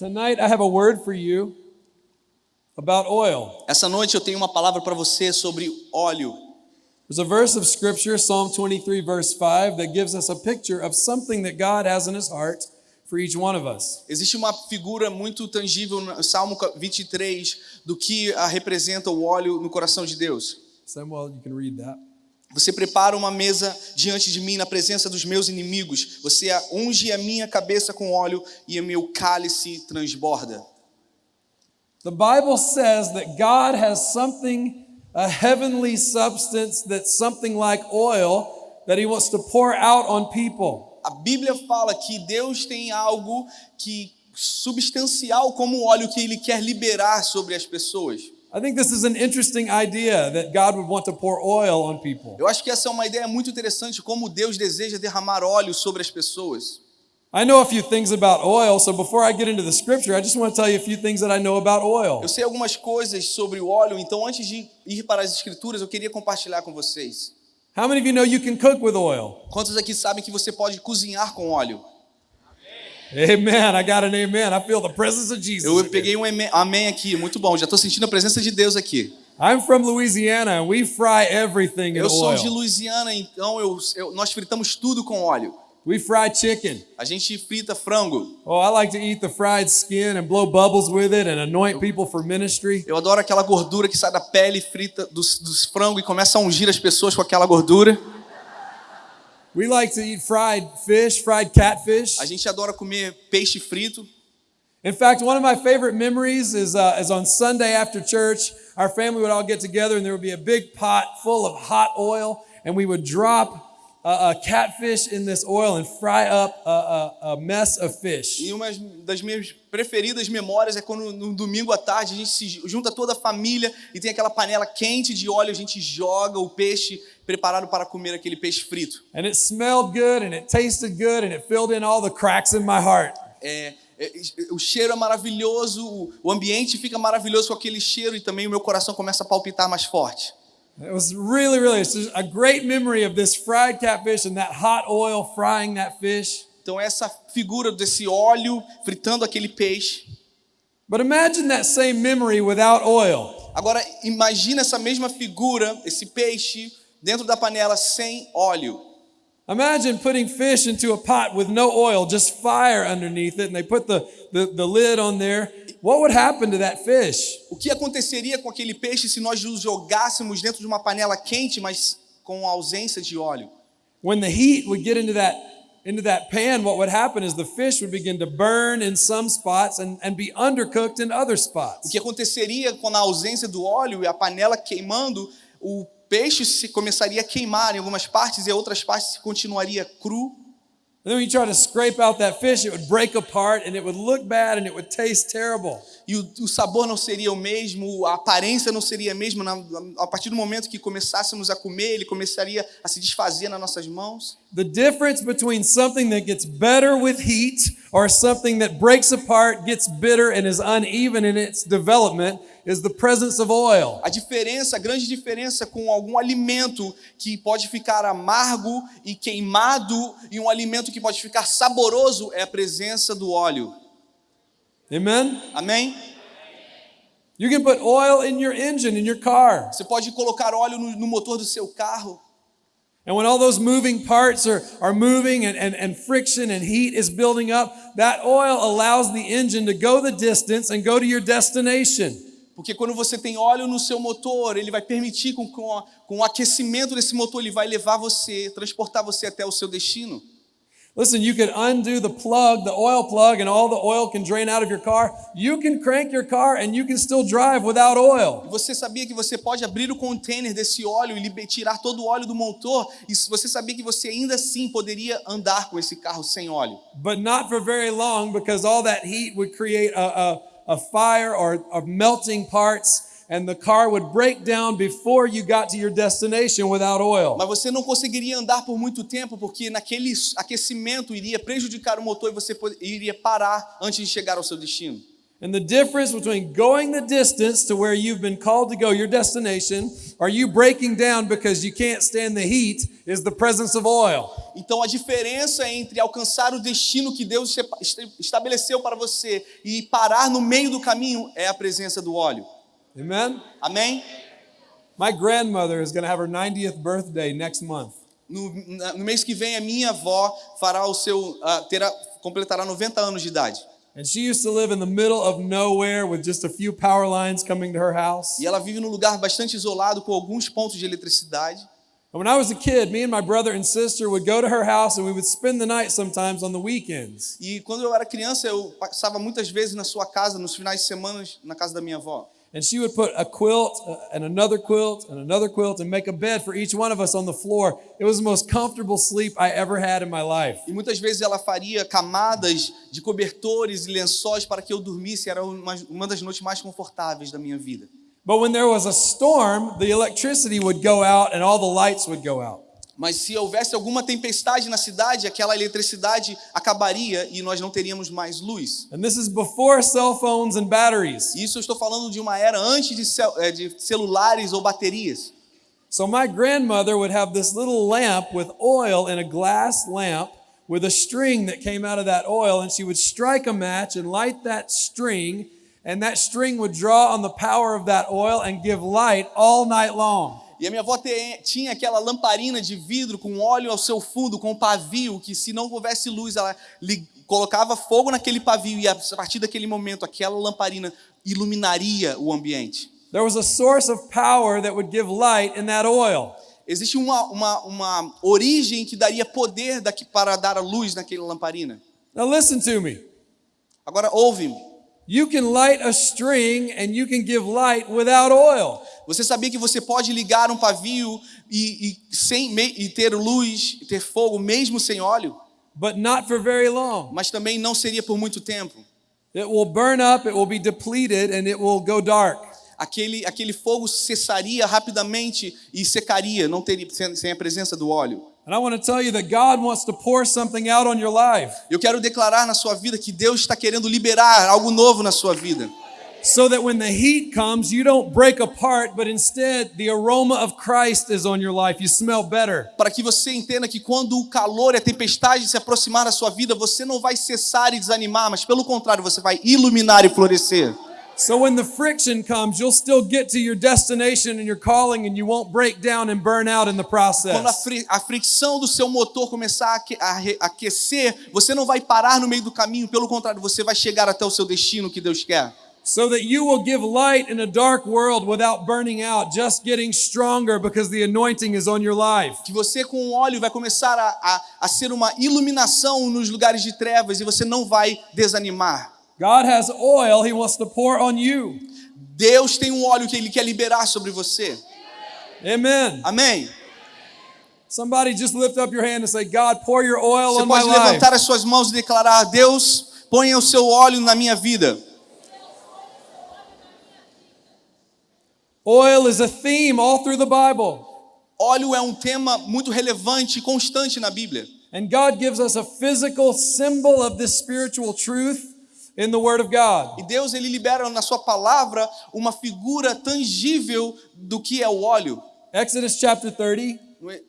Tonight, I have a word for you about oil. Essa noite eu tenho uma palavra para você sobre óleo. There's a verse of scripture, Psalm 23, verse 5, that gives us a picture of something that God has in his heart for each one of us. Existe uma figura muito tangível no Salmo 23 do que representa o óleo no coração de Deus. Samuel, you can read that. Você prepara uma mesa diante de mim na presença dos meus inimigos. Você unge a minha cabeça com óleo e o meu cálice transborda. The Bible says that God has something, a heavenly substance that's something like oil that he wants to pour out on people. A Bíblia fala que Deus tem algo que substancial como óleo que ele quer liberar sobre as pessoas. I think this is an interesting idea that God would want to pour oil on people. Eu acho que essa é uma ideia muito interessante como Deus deseja derramar óleo sobre as pessoas. I know a few things about oil, so before I get into the scripture, I just want to tell you a few things that I know about oil. Eu sei algumas coisas sobre o óleo, então antes de ir para as escrituras, eu queria compartilhar com vocês. How many of you know you can cook with oil? Quantos aqui sabem que você pode cozinhar com óleo? Amen. I got an amen. I feel the presence of Jesus. Eu peguei um amém- aqui, muito bom. Já estou sentindo a presença de Deus aqui. I'm from Louisiana we fry everything in Eu sou de oil. Louisiana, então eu, eu- nós fritamos tudo com óleo. We fry chicken. A gente frita frango. Oh, I like to eat the fried skin and blow bubbles with it and anoint people for ministry. Eu adoro aquela gordura que sai da pele frita dos, dos frangos e começa a ungir as pessoas com aquela gordura. We like to eat fried fish, fried catfish. A gente adora comer peixe frito. In fact, one of my favorite memories is, uh, is on Sunday after church. Our family would all get together and there would be a big pot full of hot oil, and we would drop uh, a catfish in this oil and fry up a, a, a mess of fish. E uma das minhas preferidas memórias é quando no domingo à tarde a gente se junta toda a família e tem aquela panela quente de óleo, a gente joga o peixe preparado para comer aquele peixe frito. And it smelled good and it tasted good and it filled in all the cracks in my heart. É, é, o cheiro é maravilhoso, o ambiente fica maravilhoso com aquele cheiro e também o meu coração começa a palpitar mais forte. It was really, really it's just a great memory of this fried catfish and that hot oil frying that fish. Então essa figura desse óleo fritando aquele peixe. But imagine that same memory without oil. Agora imagina essa mesma figura, esse peixe dentro da panela sem óleo. Imagine putting fish into a pot with no oil, just fire underneath it, and they put the, the, the lid on there. What would happen to that fish? O que aconteceria com aquele peixe se nós o jogássemos dentro de uma panela quente, mas com ausência de óleo? When the heat would get into that into that pan, what would happen is the fish would begin to burn in some spots and, and be undercooked in other O spots. que aconteceria com a ausência do óleo e a panela queimando, o peixe se começaria a queimar em algumas partes e outras partes continuaria cru. And then when you try to scrape out that fish, it would break apart and it would look bad and it would taste terrible. E o, o sabor não seria o mesmo, a aparência não seria a mesma. Na- a partir do momento que começássemos a comer, ele começaria a se desfazer nas nossas mãos. The difference between something that gets better with heat or something that breaks apart, gets bitter, and is uneven in its development is the presence of oil. A diferença, a grande diferença com algum alimento que pode ficar amargo e queimado e um alimento que pode ficar saboroso é a presença do óleo. Amen? Amém? You can put oil in your engine, in your car. Você pode colocar óleo no, no motor do seu carro. And when all those moving parts are, are moving and, and, and friction and heat is building up, that oil allows the engine to go the distance and go to your destination. Porque quando você tem óleo no seu motor, ele vai permitir com, com, com o aquecimento desse motor, ele vai levar você, transportar você até o seu destino. Listen, you can undo the plug, the oil plug, and all the oil can drain out of your car. You can crank your car and you can still drive without oil. Você sabia que você pode abrir o container desse óleo e tirar todo o óleo do motor? E você sabia que você ainda assim poderia andar com esse carro sem óleo? But not for very long because all that heat would create a, a, a fire or, or melting parts, and the car would break down before you got to your destination without oil. Mas você não conseguiria andar por muito tempo porque naquele aquecimento iria prejudicar o motor e você iria parar antes de chegar ao seu destino. And the difference between going the distance to where you've been called to go, your destination, or you breaking down because you can't stand the heat, is the presence of oil. Então a diferença entre alcançar o destino que Deus estabeleceu para você e parar no meio do caminho é a presença do óleo. Amen? Amém? My grandmother is going to have her 90th birthday next month. No, no mês que vem a minha avó fará o seu ah, terá completará 90 anos de idade. And she used to live in the middle of nowhere with just a few power lines coming to her house. E ela vive num lugar bastante isolado com alguns pontos de eletricidade. And when I was a kid, me and my brother and sister would go to her house and we would spend the night sometimes on the weekends. E quando eu era criança, eu passava muitas vezes na sua casa, nos finais de semana, na casa da minha avó. And she would put a quilt uh, and another quilt and another quilt and make a bed for each one of us on the floor. It was the most comfortable sleep I ever had in my life. E muitas vezes ela faria camadas de cobertores e lençóis para que eu dormisse. Era uma, uma das noites mais confortáveis da minha vida. But when there was a storm, the electricity would go out and all the lights would go out. Mas se houvesse alguma tempestade na cidade, aquela eletricidade acabaria e nós não teríamos mais luz. And this is before cell phones and batteries. Isso eu estou falando de uma era antes de, cel- eh, de celulares ou baterias. So my grandmother would have this little lamp with oil in a glass lamp with a string that came out of that oil, and she would strike a match and light that string, and that string would draw on the power of that oil and give light all night long. E a minha avó te- tinha aquela lamparina de vidro com óleo ao seu fundo, com pavio, que se não houvesse luz, ela li- colocava fogo naquele pavio e a partir daquele momento aquela lamparina iluminaria o ambiente. There was a source of power that would give light in that oil. Existe uma, uma, uma origem que daria poder daqui para dar a luz naquela lamparina. Now listen to me. Agora ouve-me. You can light a string and you can give light without oil. Você sabia que você pode ligar um pavio e, e sem, e ter luz, e ter fogo mesmo sem óleo? But not for very long. Mas também não seria por muito tempo. It will burn up, it will be depleted, and it will go dark. aquele, aquele fogo cessaria rapidamente e secaria, não teria sem, sem a presença do óleo. And I want to tell you that God wants to pour something out on your life Eu quero declarar na sua vida que Deus está querendo liberar algo novo na sua vida. so that when the heat comes, you don't break apart, but instead the aroma of Christ is on your life. You smell better. Para que você entenda que quando o calor e a tempestade se aproximar da sua vida, você não vai cessar e desanimar, mas pelo contrário, você vai iluminar e florescer. So when the friction comes, you'll still get to your destination and your calling, and you won't break down and burn out in the Quando a, process. fri- a fricção do seu motor começar a a aquecer, você não vai parar no meio do caminho, pelo contrário, você vai chegar até o seu destino que Deus quer. So that you will give light in a dark world without burning out, just getting stronger because the anointing is on your life. que você com o óleo vai começar a, a, a ser uma iluminação nos lugares de trevas e você não vai desanimar. God has oil He wants to pour on you. Deus tem um óleo que Ele quer liberar sobre você. Amen. Amém? Somebody just lift up your hand and say, God, pour your oil Você on my pode life. levantar as suas mãos e declarar: Deus, ponha o seu óleo na minha vida. Oil is a theme all through the Bible. Óleo é um tema muito relevante e constante na Bíblia. And God gives us a physical symbol of this spiritual truth in the Word of God. E Deus ele libera na sua palavra uma figura tangível do que é o óleo. Exodus chapter 30, No e-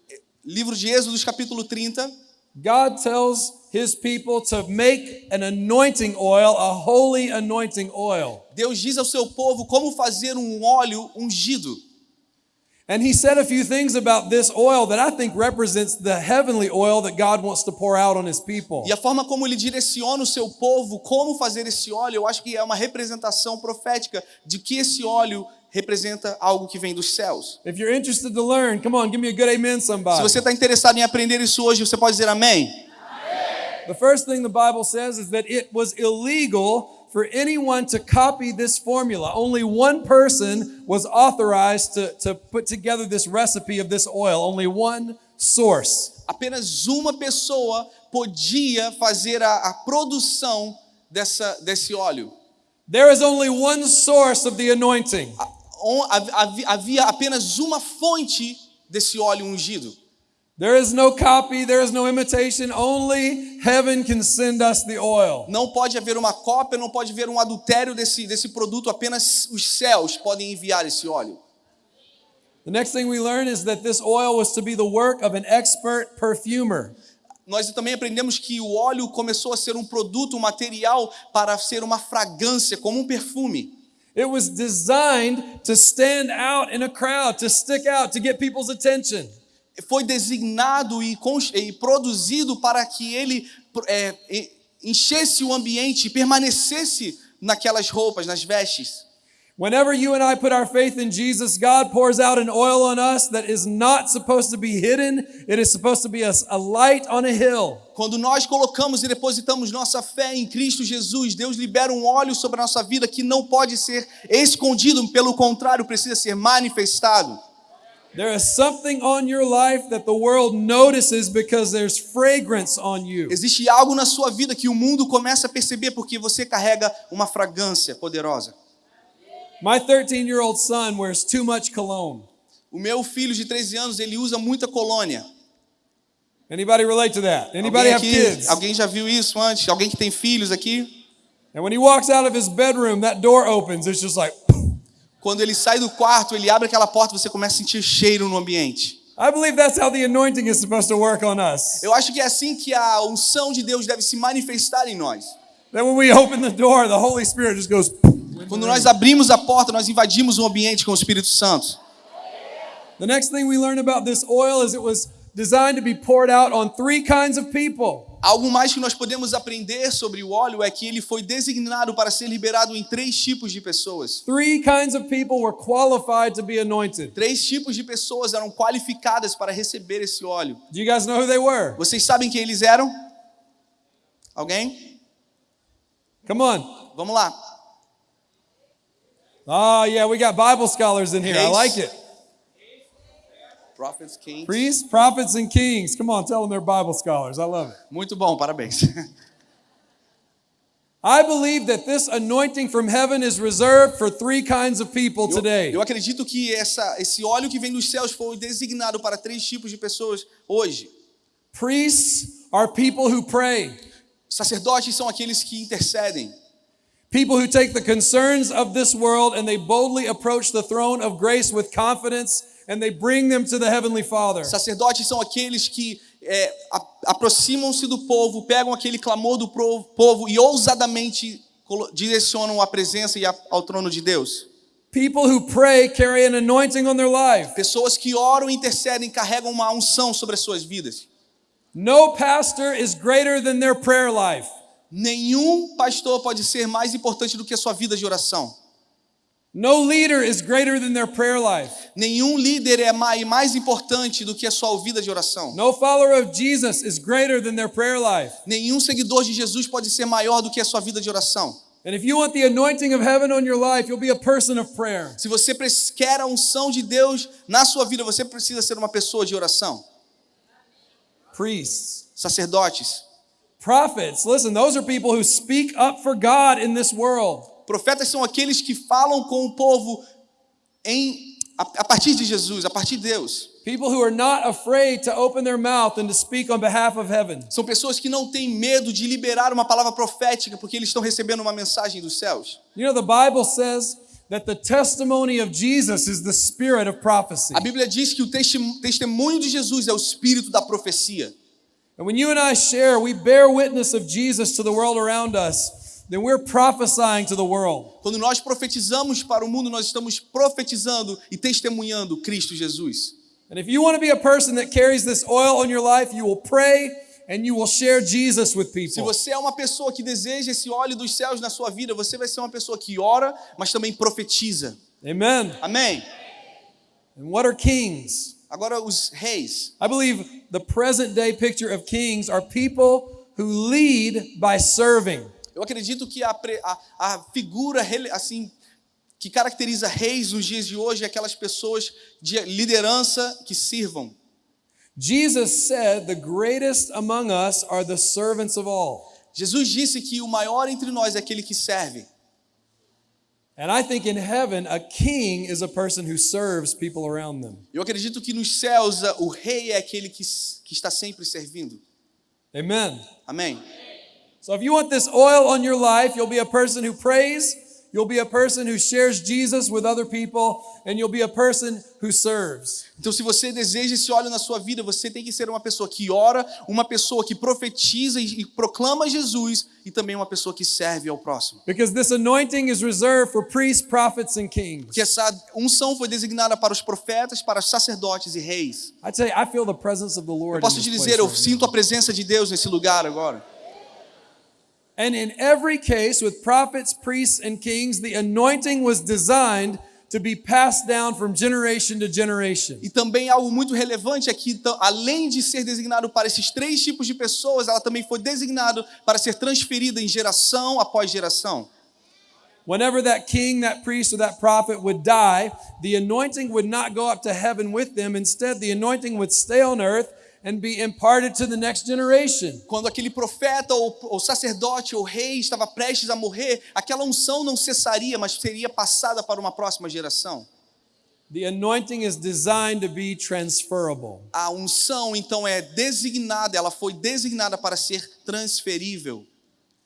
livro de Êxodos, capítulo 30, God tells his people to make an anointing oil, a holy anointing oil. Deus diz ao seu povo como fazer um óleo ungido. And he said a few things about this oil that I think represents the heavenly oil that God wants to pour out on his people. E a forma como ele direciona o seu povo, como fazer esse óleo, eu acho que é uma representação profética de que esse óleo representa algo que vem dos céus. If you're interested to learn, come on, give me a good amen, Se você está interessado em aprender isso hoje, você pode dizer amém. The first thing the Bible says is that it was illegal for anyone to copy this formula. Only one person was authorized to, to put together this recipe of this oil, only one source. Apenas uma pessoa podia fazer a, a produção dessa, desse óleo. There is only one source of the anointing. Havia apenas uma fonte desse óleo ungido. There is no copy, there is no imitation. Only heaven can send us the oil. Não pode haver uma cópia, não pode haver um adultério desse, desse produto, apenas os céus podem enviar esse óleo. The next thing we learn is that this oil was to be the work of an expert perfumer. Nós também aprendemos que o óleo começou a ser um produto, um material para ser uma fragrância, como um perfume. It was designed to stand out in a crowd, to stick out, to get people's attention. Foi designado e, e produzido para que ele é, enchesse o ambiente e permanecesse naquelas roupas, nas vestes. Whenever you and I put our faith in Jesus, God pours out an oil on us that is not supposed to be hidden. It is supposed to be a, a light on a hill. Quando nós colocamos e depositamos nossa fé em Cristo Jesus, Deus libera um óleo sobre a nossa vida que não pode ser escondido, pelo contrário, precisa ser manifestado. There is something on your life that the world notices because there's fragrance on you. Existe algo na sua vida que o mundo começa a perceber porque você carrega uma fragrância poderosa. My 13 year old son wears too much cologne. O meu filho de 13 anos, ele usa muita colônia. Anybody relate to that? Anybody Alguém, have aqui, kids? alguém já viu isso antes? Alguém que tem filhos aqui? And when he walks out of his bedroom, that door opens. It's just like, Quando ele sai do quarto, ele abre aquela porta, você começa a sentir cheiro no ambiente. Eu acho que é assim que a unção de Deus deve se manifestar em nós. Quando nós abrimos a porta, nós invadimos o ambiente com o Espírito Santo. The next thing we learn about this oil is it was designed to be poured out on three kinds of people. Algo mais que nós podemos aprender sobre o óleo é que ele foi designado para ser liberado em três tipos de pessoas. Three kinds of people were qualified to be anointed. Três tipos de pessoas eram qualificadas para receber esse óleo. Do you guys know who they were? Vocês sabem quem eles eram? Alguém? Come on. Vamos lá. Oh, yeah, we got Bible scholars in here. I like it. Prophets, kings. Priests, prophets, and kings. Come on, tell them they're Bible scholars. I love it. Muito bom, parabéns. I believe that this anointing from heaven is reserved for three kinds of people Eu, today. eu acredito que essa, esse óleo que vem dos céus foi designado para três tipos de pessoas hoje. Priests are people who pray, Sacerdotes são aqueles que intercedem. people who take the concerns of this world and they boldly approach the throne of grace with confidence and they bring them to the Heavenly Father. Sacerdotes são aqueles que é, aproximam-se do povo, pegam aquele clamor do povo e ousadamente direcionam a presença e ao trono de Deus. People who pray carry an anointing on their life. Pessoas que oram e intercedem carregam uma unção sobre as suas vidas. No pastor is greater than their prayer life. Nenhum pastor pode ser mais importante do que a sua vida de oração. No leader is greater than their prayer life. Nenhum líder é mai- mais importante do que a sua vida de oração. No follower of Jesus is greater than their prayer life. Nenhum seguidor de Jesus pode ser maior do que a sua vida de oração. And if you want the anointing of heaven on your life, you'll be a person of prayer. Se você quer a unção de Deus na sua vida, você precisa ser uma pessoa de oração. Priests, Sacerdotes, prophets, listen, those are people who speak up for God in this world. Profetas são aqueles que falam com o povo em a, a partir de Jesus, a partir de Deus. People who are not afraid to open their mouth and to speak on behalf of heaven. São pessoas que não têm medo de liberar uma palavra profética porque eles estão recebendo uma mensagem dos céus. You know, the Bible says that the testimony of Jesus is the spirit of prophecy. A Bíblia diz que o testemunho de Jesus é o espírito da profecia. And when you and I share, we bear witness of Jesus to the world around us, then we're prophesying to the world. Quando nós profetizamos para o mundo, nós estamos profetizando e testemunhando Cristo Jesus. And if you want to be a person that carries this oil on your life, you will pray and you will share Jesus with Se people. você é uma pessoa que deseja esse óleo dos céus na sua vida, você vai ser uma pessoa que ora, mas também profetiza. Amen. Amém? And what are kings? Agora, os reis. I believe the present day picture of kings are people who lead by serving. Eu acredito que a, a- a figura assim que caracteriza reis nos dias de hoje é aquelas pessoas de liderança que sirvam. Jesus said, The greatest among us are the servants of all. Jesus disse que o maior entre nós é aquele que serve. And I think in heaven, a king is a person who serves people around them. Eu acredito que nos céus o rei é aquele que, que está sempre servindo. Amen. Amém? So if you want this oil on your life, you'll be a person who prays, you'll be a person who shares Jesus with other people, and you'll be a person who serves. Então, se você deseja esse óleo na sua vida, você tem que ser uma pessoa que ora, uma pessoa que profetiza e, e proclama Jesus e também uma pessoa que serve ao próximo. Because this anointing is reserved for priests, prophets, and kings. Porque essa unção foi designada para os profetas, para os sacerdotes e reis. I tell you, I feel the presence of the Lord. Eu posso te dizer, eu sinto a presença de Deus nesse lugar agora. And in every case, with prophets, priests, and kings, the anointing was designed to be passed down from generation to generation. E também algo muito relevante é que, além de ser designado para esses três tipos de pessoas, ela também foi designada para ser transferida em geração após geração. Whenever that king, that priest, or that prophet would die, the anointing would not go up to heaven with them. Instead, the anointing would stay on earth and be imparted to the next generation. Quando aquele profeta ou, ou sacerdote ou rei estava prestes a morrer, aquela unção não cessaria, mas seria passada para uma próxima geração. The anointing is designed to be transferable. A unção, então, é designada, ela foi designada para ser transferível.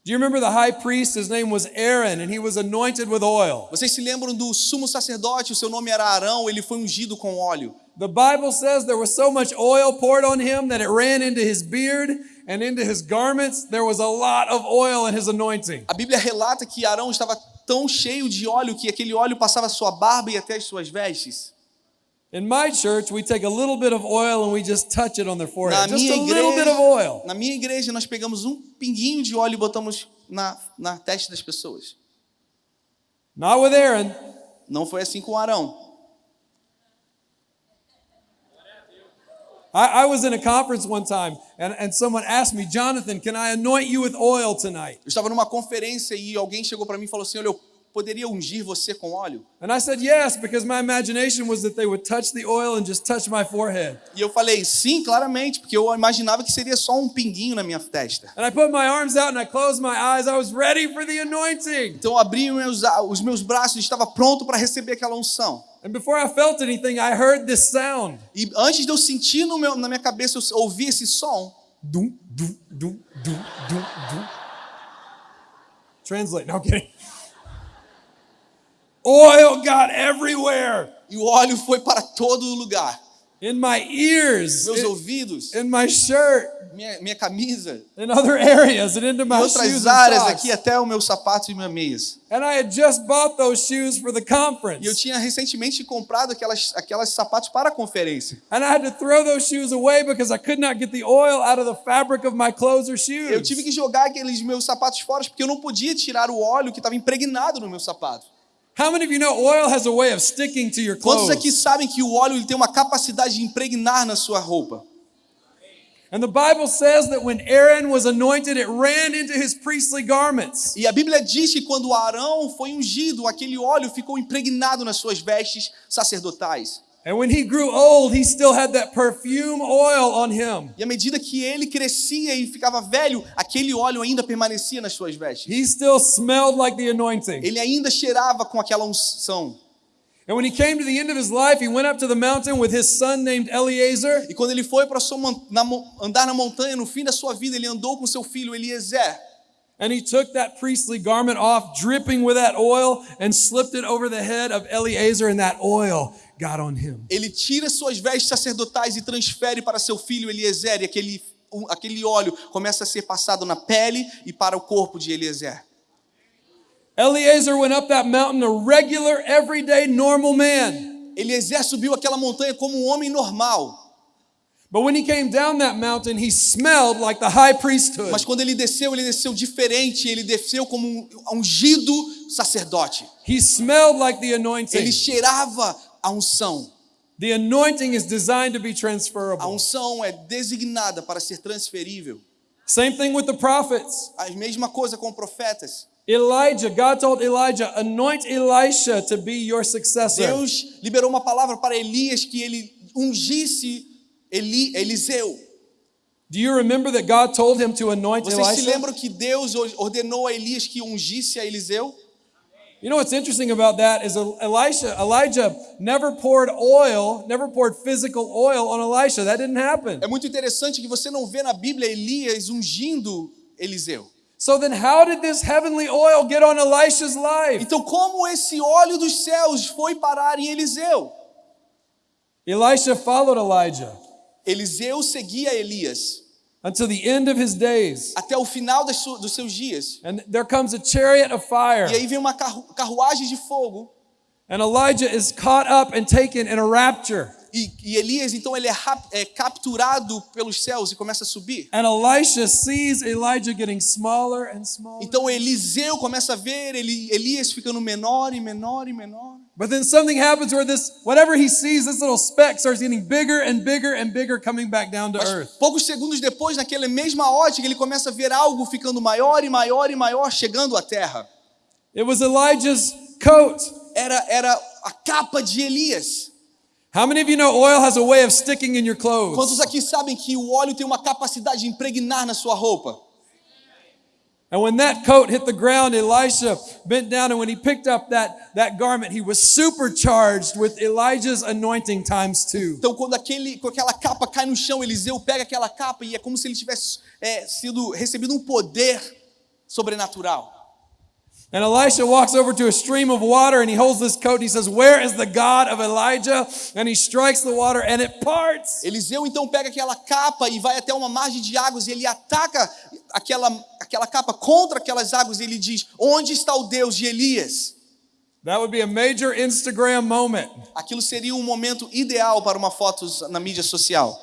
Do you remember the high priest? His name was Aaron, and he was anointed with oil. Vocês se lembram do sumo sacerdote, o seu nome era Arão, ele foi ungido com óleo. The Bible says there was so much oil poured on him that it ran into his beard and into his garments. There was a lot of oil in his anointing. A Bíblia relata que Arão estava tão cheio de óleo que aquele óleo passava sua barba e até as suas vestes. In my church, we take a little bit of oil and we just touch it on their Na forehead. Just minha, a little bit of igreja, oil. na minha igreja, nós pegamos um pinguinho de óleo e botamos na, na testa das pessoas. Not with Aaron. Não foi assim com Arão. I, I was in a conference one time and, and someone asked me, Jonathan, can I anoint you with oil tonight? Eu estava numa conferência e alguém chegou para mim e falou assim: Olha, eu poderia ungir você com óleo? And I said, yes, because my imagination was that they would touch the oil and just touch my forehead. E eu falei: Sim, claramente, porque eu imaginava que seria só um pinguinho na minha testa. And I put my arms out and I closed my eyes. I was ready for the anointing. Então eu abri os meus, os meus braços e estava pronto para receber aquela unção. And before I felt anything, I heard this sound. E antes de eu sentir no meu, na minha cabeça, eu ouvi esse som. Dum, dum, dum, dum, dum, dum. Translate. I'm kidding. Oil got everywhere E o óleo foi para todo lugar. in my ears, Meus in, ouvidos, in my shirt, minha, minha camisa, in other areas, and into em my shoes outras and áreas socks. aqui, até o meu sapato e minhas meias. And I had just bought those shoes for the E eu conference. tinha recentemente comprado aquelas, aquelas sapatos para a conferência. And I had to throw those shoes away because I could not get the oil out of the fabric of my clothes or Eu shoes. tive que jogar aqueles meus sapatos fora porque eu não podia tirar o óleo que estava impregnado no meu sapato. How many of you know oil has a way of sticking to your Quantos aqui sabem que o óleo ele tem uma capacidade de impregnar na sua roupa? And the Bible says that when Aaron was anointed, it ran into his priestly garments. E a Bíblia diz que quando Arão foi ungido, aquele óleo ficou impregnado nas suas vestes sacerdotais. And when he grew old, he still had that perfume oil on him. E à medida que ele crescia e ficava velho, aquele óleo ainda permanecia nas suas vestes. He still smelled like the anointing. Ele ainda cheirava com aquela unção. And when he came to the end of his life, he went up to the mountain with his son named Eleazar. E quando ele foi para andar na montanha, no fim da sua vida, ele andou com seu filho Eliezer. And he took that priestly garment off, dripping with that oil, and slipped it over the head of Eleazar, and that oil got on him. Ele tira suas vestes sacerdotais e transfere para seu filho Eliezer, e aquele, aquele óleo começa a ser passado na pele e para o corpo de Eliezer. Eleazar went up that mountain a regular, everyday, normal man. Eliezer subiu aquela montanha como um homem normal, mas quando ele desceu, ele desceu diferente, ele desceu como um ungido sacerdote. He smelled like the Ele anointing. cheirava a unção. The anointing is designed to be A transferable. unção é designada para ser transferível. Same thing with the prophets. A mesma coisa com profetas. Elijah, God told Elijah, anoint Elisha to be your successor. Deus liberou uma palavra para Elias que ele ungisse Eli, Eliseu. Do you remember that God told him to anoint Vocês se lembram que Deus ordenou a Elias que ungisse a Eliseu? You know what's interesting about that is Elisha, Elijah never poured oil, never poured physical oil on Elisha. That didn't happen. É muito interessante que você não vê na Bíblia Elias ungindo Eliseu. So then how did this heavenly oil get on Elisha's life? Então, como esse óleo dos céus foi parar em Eliseu? Elisha followed Elijah Eliseu seguia Elias until the end of his days. até o final dos seus dias. And there comes a chariot of fire. E aí vem uma carru- carruagem de fogo. And Elijah is caught up and taken in a rapture. E, e Elias, então, ele é, é capturado pelos céus e começa a subir. And Elisha sees Elijah getting smaller and smaller. Então Eliseu começa a ver Elias ficando menor e menor e menor. But then something happens where this, whatever he sees, this little speck starts getting bigger and bigger and bigger coming back down to Mas earth. poucos segundos depois, naquela mesma ótica, ele começa a ver algo ficando maior e maior e maior, chegando à terra. It was Elijah's coat. Era, era a capa de Elias. How many of you know oil has a way of sticking in your clothes? Quantos aqui sabem que o óleo tem uma capacidade de impregnar na sua roupa? And when that coat hit the ground, Elisha bent down, and when he picked up that, that garment, he was supercharged with Elijah's anointing times two. Então, quando aquele, com aquela capa cai no chão, Eliseu pega aquela capa e é como se ele tivesse é, sido recebido um poder sobrenatural. And Elisha walks over to a stream of water and he holds this coat and he says, Where is the God of Elijah? And he strikes the water and it parts. Eliseu então pega aquela capa e vai até uma margem de águas e ele ataca aquela, aquela capa contra aquelas águas e ele diz: Onde está o Deus de Elias? That would be a major Instagram moment. Aquilo seria um momento ideal para uma foto na mídia social.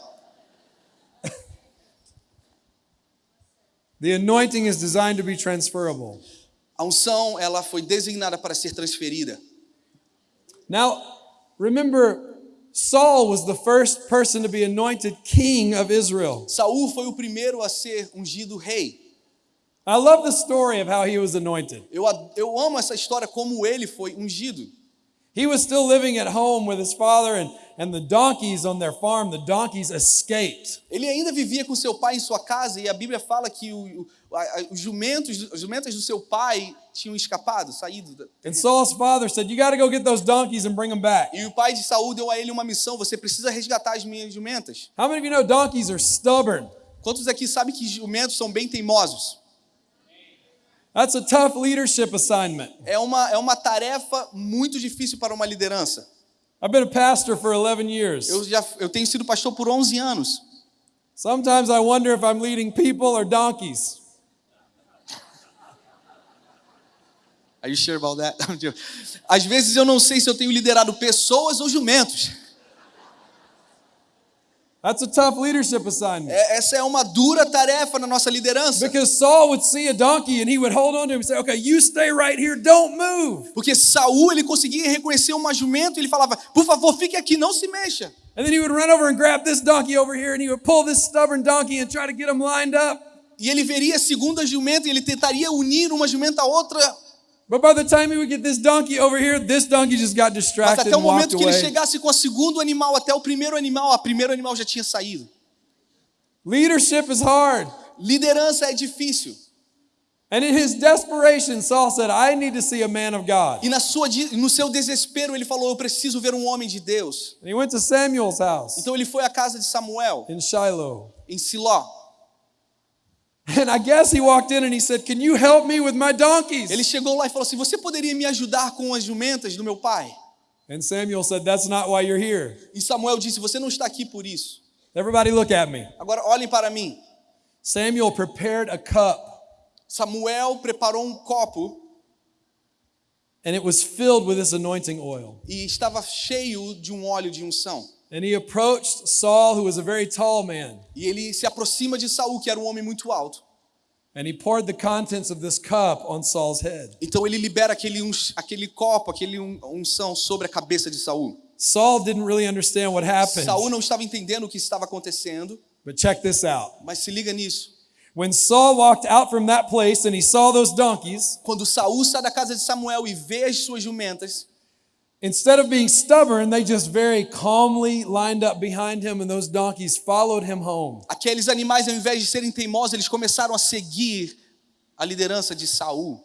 The anointing is designed to be transferable. A unção ela foi designada para ser transferida. Now, remember, Saul was the first person to be anointed king of Israel. Saul foi o primeiro a ser ungido rei. I love the story of how he was anointed. Eu, eu amo essa história como ele foi ungido. He was still living at home with his father, and, and the donkeys on their farm, the donkeys escaped. Ele ainda vivia com seu pai em sua casa e a Bíblia fala que o- a- os jumentos, as jumentas do seu pai tinham escapado, saído. da- And Saul's father said, You got to go get those donkeys and bring them back. E o pai de Saul deu a ele uma missão: você precisa resgatar as minhas jumentas. How many of you know donkeys are stubborn? Quantos aqui sabem que jumentos são bem teimosos? That's a tough leadership assignment. É uma, é uma tarefa muito difícil para uma liderança. I've been a pastor for 11 years. Eu já eu tenho sido pastor por 11 anos. Sometimes I wonder if I'm leading people or donkeys. Are you sure about that? Às vezes eu não sei se eu tenho liderado pessoas ou jumentos. That's a tough leadership assignment. É- Essa é uma dura tarefa na nossa liderança. Because Saul would see a donkey and he would hold on to him and say, Okay, you stay right here, don't move. Porque Saul ele conseguia reconhecer uma jumento e ele falava: "Por favor, fique aqui, não se mexa". And then he would run over and grab this donkey over here and he would pull this stubborn donkey and try to get him lined up. E ele veria a segunda jumenta e ele tentaria unir uma jumenta à outra, mas até o momento que ele chegasse com o segundo animal até o primeiro animal, a primeiro animal já tinha saído. Leadership is hard. Liderança é difícil. And in his desperation, Saul said, I need to see a man of God. E na sua, no seu desespero ele falou: "Eu preciso ver um homem de Deus". And he went to Samuel's house Então ele foi à casa de Samuel in Shiloh. em Siló. And I guess he walked in and he said, Can you help me with my donkeys? Ele chegou lá e falou assim: "Você poderia me ajudar com as jumentas do meu pai?" And Samuel said, That's not why you're here. E Samuel disse: "Você não está aqui por isso. Everybody look at me. Agora olhem para mim." Samuel prepared a cup Samuel preparou um copo and it was filled with this anointing oil. e estava cheio de um óleo de unção. And he approached Saul, who was a very tall man, E ele se aproxima de Saul, que era um homem muito alto. and he poured the contents of this cup on Saul's head. Então ele libera aquele, uns- aquele copo, aquele un- unção sobre a cabeça de Saul. Saul didn't really understand what happened. Saul não estava entendendo o que estava acontecendo, But check this out. mas se liga nisso. When Saul walked out from that place and he saw those donkeys, Quando Saul sai da casa de Samuel e vê as suas jumentas, instead of being stubborn, they just very calmly lined up behind him, and those donkeys followed him home. aqueles animais, ao invés de serem teimosos, eles começaram a seguir a liderança de Saul.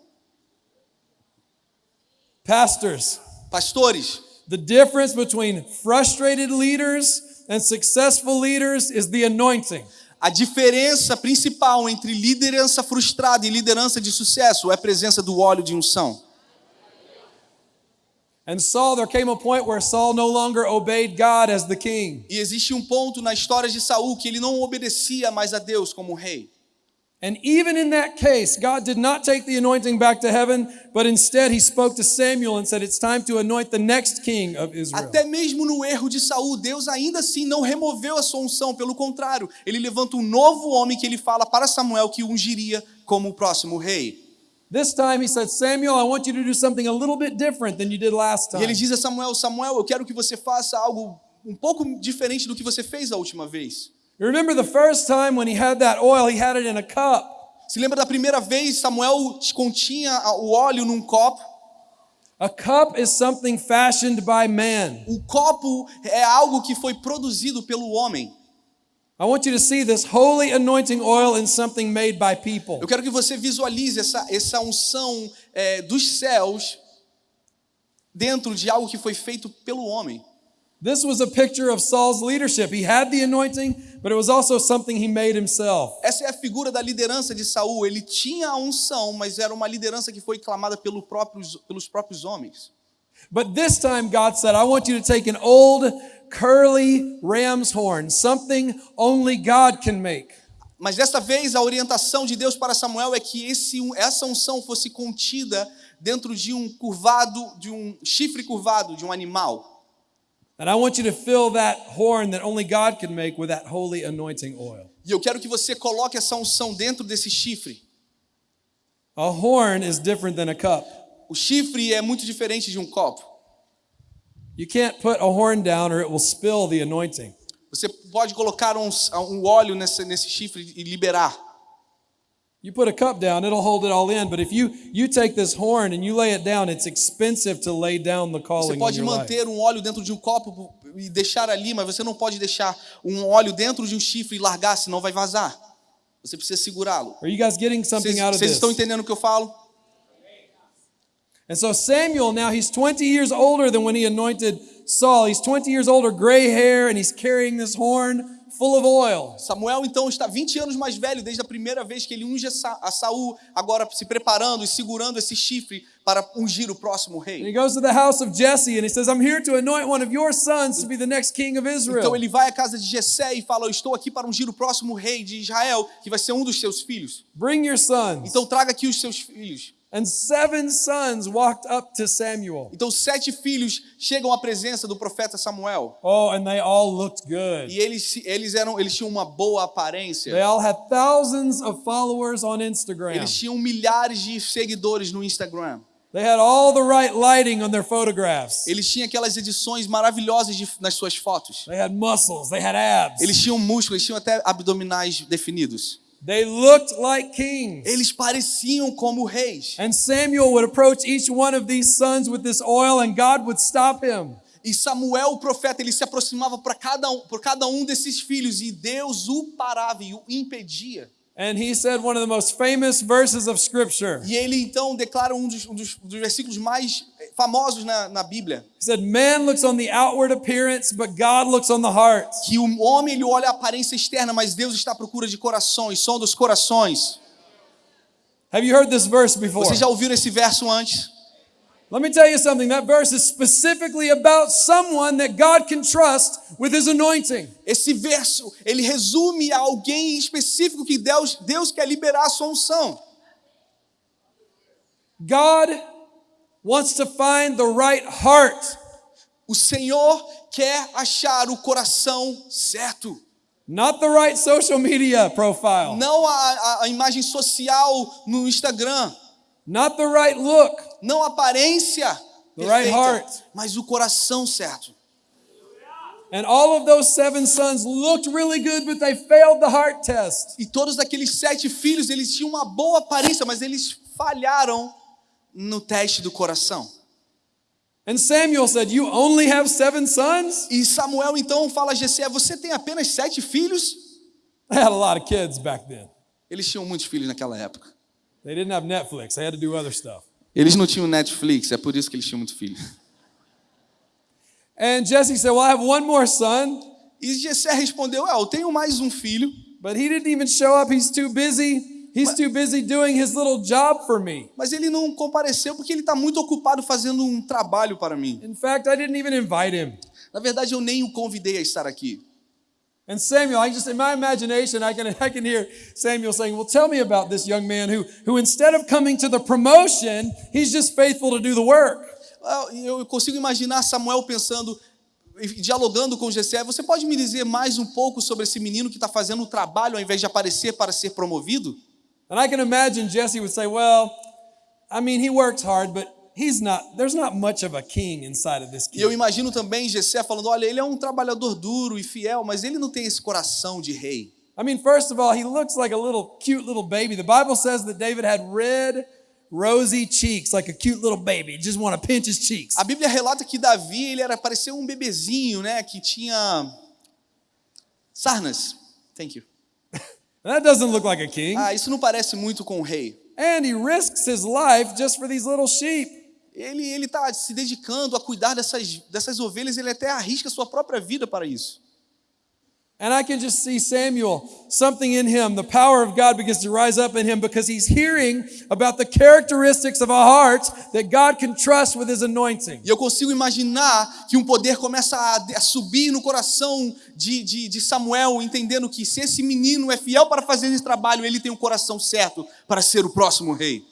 Pastors, Pastores, the difference between frustrated leaders and successful leaders is the anointing. a diferença principal entre liderança frustrada e liderança de sucesso é a presença do óleo de unção. And Saul, there came a point where Saul no longer obeyed God as the king. E existe um ponto na história de Saul que ele não obedecia mais a Deus como rei. And even in that case, God did not take the anointing back to heaven, but instead he spoke to Samuel and said, It's time to anoint the next king of Israel. Até mesmo no erro de Saul, Deus ainda assim não removeu a sua unção, pelo contrário, ele levanta um novo homem que ele fala para Samuel que ungiria como o próximo rei. This time he said, Samuel, I want you to do something a little bit different than you did last E time. ele diz a Samuel: Samuel, eu quero que você faça algo um pouco diferente do que você fez a última vez. You remember the first time when he had that oil, he had it in a cup. Se lembra da primeira vez Samuel continha o óleo num copo? A cup is something fashioned by man. O copo é algo que foi produzido pelo homem. Eu quero que você visualize essa, essa unção é, dos céus dentro de algo que foi feito pelo homem. This was a picture of Saul's leadership. He had the anointing, but it was also something he made himself. Essa é a figura da liderança de Saul. Ele tinha a unção, mas era uma liderança que foi clamada pelo próprios, pelos próprios homens. But this time, God said, I want you to take an old, curly ram's horn, something only God can make. Mas dessa vez a orientação de Deus para Samuel é que esse, essa unção fosse contida dentro de um curvado, de um chifre curvado de um animal. And I want you to fill that horn that only God can make with that holy anointing oil. E eu quero que você coloque essa unção dentro desse chifre. A horn is different than a cup. O chifre é muito diferente de um copo. You can't put a horn down or it will spill the anointing. Você pode colocar um, um óleo nesse, nesse chifre e liberar. You put a cup down, it'll hold it all in. But if you you take this horn and you lay it down, it's expensive to lay down the Você calling in pode your life. manter um óleo dentro de um copo e deixar ali, mas você não pode deixar um óleo dentro de um chifre e largar, senão vai vazar. Você precisa segurá-lo. Vocês, vocês estão entendendo o que eu falo? And so Samuel now he's 20 years older than when he anointed Saul. He's 20 years older, gray hair, and he's carrying this horn full of oil. Samuel então está 20 anos mais velho desde a primeira vez que ele unge a Sa- a Saul, agora se preparando e segurando esse chifre para ungir o próximo And rei. he goes to the house of Jesse and he says, I'm here to anoint one of your sons to be the next king of Israel. Então ele vai à casa de Jessé e fala: "Eu estou aqui para ungir o próximo rei de Israel, que vai ser um dos seus filhos. Bring your sons. Então traga aqui os seus filhos." And seven sons walked up to Samuel. Então sete filhos chegam à presença do profeta Samuel. Oh, and they all looked good. E eles, eles eram eles tinham uma boa They aparência. all had thousands of followers on Instagram. Eles tinham milhares de seguidores no Instagram. They had all the right lighting on their photographs. Eles tinham aquelas edições maravilhosas de- nas suas fotos. They had muscles, they had abs. Eles tinham músculos, eles tinham até abdominais definidos. They looked like kings. Eles pareciam como reis. And Samuel would approach each one of these sons with this oil, and God would stop him. E Samuel, o profeta, ele se aproximava para cada um, por cada um desses filhos e Deus o parava e o impedia. And he said one of the most famous verses of Scripture. E ele então declara um dos, um dos- dos versículos mais eh, famosos na, na Bíblia. He said, Man looks on the outward appearance, but God looks on the heart. Que o homem ele olha a aparência externa, mas Deus está à procura de corações, som dos corações. Have you heard this verse before? Vocês já ouviram esse verso antes? Let me tell you something. That verse is specifically about someone that God can trust with his anointing. Esse verso, ele resume a alguém específico que Deus, Deus quer liberar a sua unção. God wants to find the right heart, O Senhor quer achar o coração certo. not the right social media profile, Não a, a- a imagem social no Instagram. not the right look. Não a aparência The right perfeita, heart. mas o coração certo. And all of those seven sons looked really good, but they failed the heart test. E todos aqueles sete filhos, eles tinham uma boa aparência, mas eles falharam no teste do coração. And Samuel said, You only have seven sons? E Samuel então fala a Jessé, você tem apenas sete filhos? They had a lot of kids back then. Eles tinham muitos filhos naquela época. They didn't have Netflix, they had to do other stuff. Eles não tinham Netflix, é por isso que eles tinham muito filho. And Jesse said, Well, I have one more son. E Jessé respondeu: É, eu tenho mais um filho, But he didn't even show up. He's too busy. He's too busy doing his little job for me. mas ele não compareceu porque ele está muito ocupado fazendo um trabalho para mim. In fact, I didn't even invite him. Na verdade, eu nem o convidei a estar aqui. And Samuel, I just in my imagination, I can I can hear Samuel saying, "Well, tell me about this young man who who instead of coming to the promotion, he's just faithful to do the work." Eu consigo imaginar Samuel pensando, dialogando com Jessé. Você pode me dizer mais um pouco sobre esse menino que está fazendo o trabalho ao invés de aparecer para ser promovido? And I can imagine Jesse would say, "Well, I mean, he works hard, but he's not. There's not much of a king inside of this E eu kid." imagino também Jessé falando: olha, ele é um trabalhador duro e fiel, mas ele não tem esse coração de rei. I mean, first of all, he looks like a little cute little baby. The Bible says that David had red, rosy cheeks, like a cute little baby. You just want to pinch his cheeks. A Bíblia relata que Davi ele era parecia um bebezinho, né, que tinha sarnas. Thank you. That doesn't look like a king. Ah, isso não parece muito com o rei. And he risks his life just for these little sheep. Ele está se dedicando a cuidar dessas dessas ovelhas. Ele até arrisca sua própria vida para isso. And I can just see Samuel, something in him, the power of God begins to rise up in him because he's hearing about the characteristics of a heart that God can trust with his anointing. E eu consigo imaginar que um poder começa a, subir no coração de, de, de Samuel, entendendo que se esse menino é fiel para fazer esse trabalho, ele tem o coração certo para ser o próximo rei.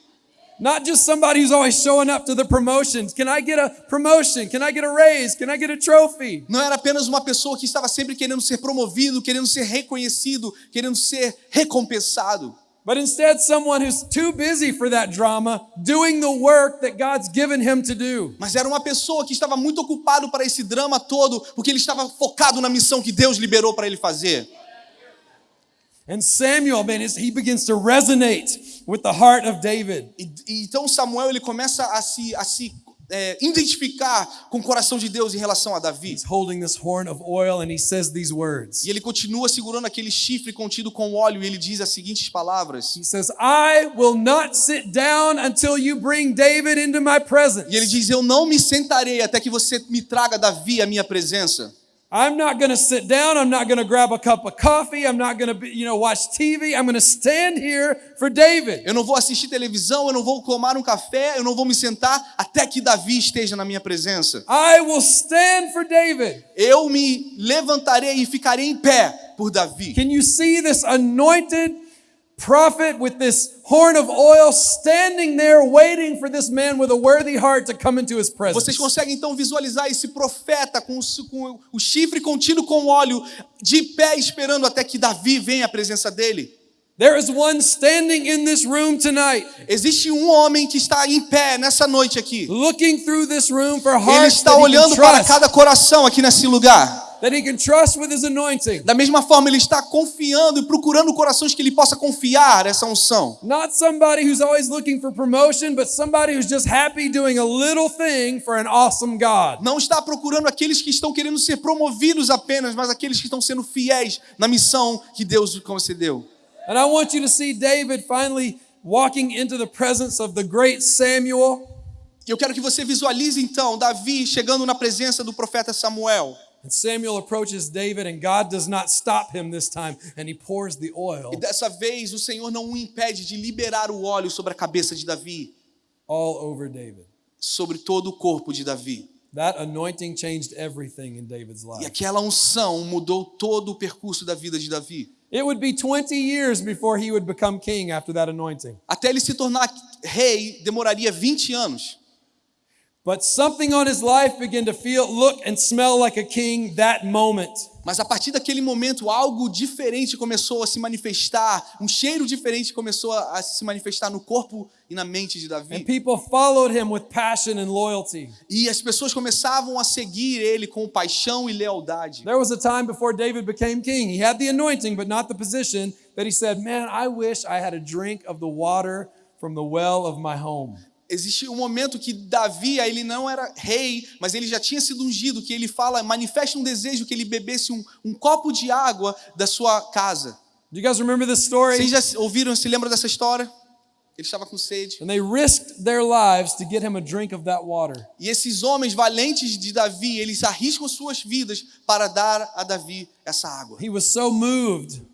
Not just somebody who's always showing up to the promotions. Can I get a promotion? Can I get a raise? Can I get a trophy? Não era apenas uma pessoa que estava sempre querendo ser promovido, querendo ser reconhecido, querendo ser recompensado. But instead, someone who's too busy for that drama, doing the work that God's given him to do. Mas era uma pessoa que estava muito ocupado para esse drama todo, porque ele estava focado na missão que Deus liberou para ele fazer. And Samuel, man, he begins to resonate with the heart of David. E, e então Samuel ele começa a se, a se é, identificar com o coração de Deus em relação a Davi. He's holding this horn of oil and he says these words. E ele continua segurando aquele chifre contido com óleo e ele diz as seguintes palavras. He says, I will not sit down until you bring David into my presence. E ele diz: Eu não me sentarei até que você me traga Davi à minha presença. I'm not going to sit down. I'm not going to grab a cup of coffee. I'm not going to, you know, watch TV. I'm going to stand here for David. Eu não vou assistir televisão, eu não vou tomar um café, eu não vou me sentar até que Davi esteja na minha presença. I will stand for David. Eu me levantarei e ficarei em pé por Davi. Can you see this anointed prophet with this horn of oil standing there waiting for this man with a worthy heart to come into his presence? Vocês conseguem então visualizar esse profeta com, o- com o chifre contido com óleo, de pé esperando até que Davi venha à presença dele? There is one standing in this room tonight, Existe um homem que está em pé nessa noite aqui. looking through this room for Ele hearts está he, can olhando para cada coração aqui nesse lugar. That he can trust with his anointing. Da mesma forma, ele está confiando e procurando corações que ele possa confiar essa unção. Not somebody who's always looking for promotion, but somebody who's just happy doing a little thing for an awesome God. Não está procurando aqueles que estão querendo ser promovidos apenas, mas aqueles que estão sendo fiéis na missão que Deus lhe concedeu. And I want you to see David finally walking into the presence of the great Samuel. Eu quero que você visualize então Davi chegando na presença do profeta Samuel. And Samuel approaches David, and God does not stop him this time, and he pours the oil E dessa vez o Senhor não o impede de liberar o óleo sobre a cabeça de Davi, all over David. sobre todo o corpo de Davi. That anointing changed everything in David's E life. aquela unção mudou todo o percurso da vida de Davi. It would be 20 years before he would become king after that anointing. Até ele se tornar rei, demoraria 20 anos. But something on his life began to feel, look, and smell like a king that moment. Mas a partir daquele momento, algo diferente começou a se manifestar, um cheiro diferente começou a se manifestar no corpo e na mente de And Davi. people followed him with passion and loyalty. E as pessoas começavam a seguir ele com paixão e lealdade. There was a time before David became king. He had the anointing, but not the position, that he said, Man, I wish I had a drink of the water from the well of my home. Existe um momento que Davi, ele não era rei, mas ele já tinha sido ungido, que ele fala, manifesta um desejo que ele bebesse um, um copo de água da sua casa. Do you guys remember this story? Vocês já ouviram, se lembram dessa história? Ele estava com sede. And they risked their lives to get him a drink of that water. E esses homens valentes de Davi, eles arriscam suas vidas para dar a Davi essa água. He was so moved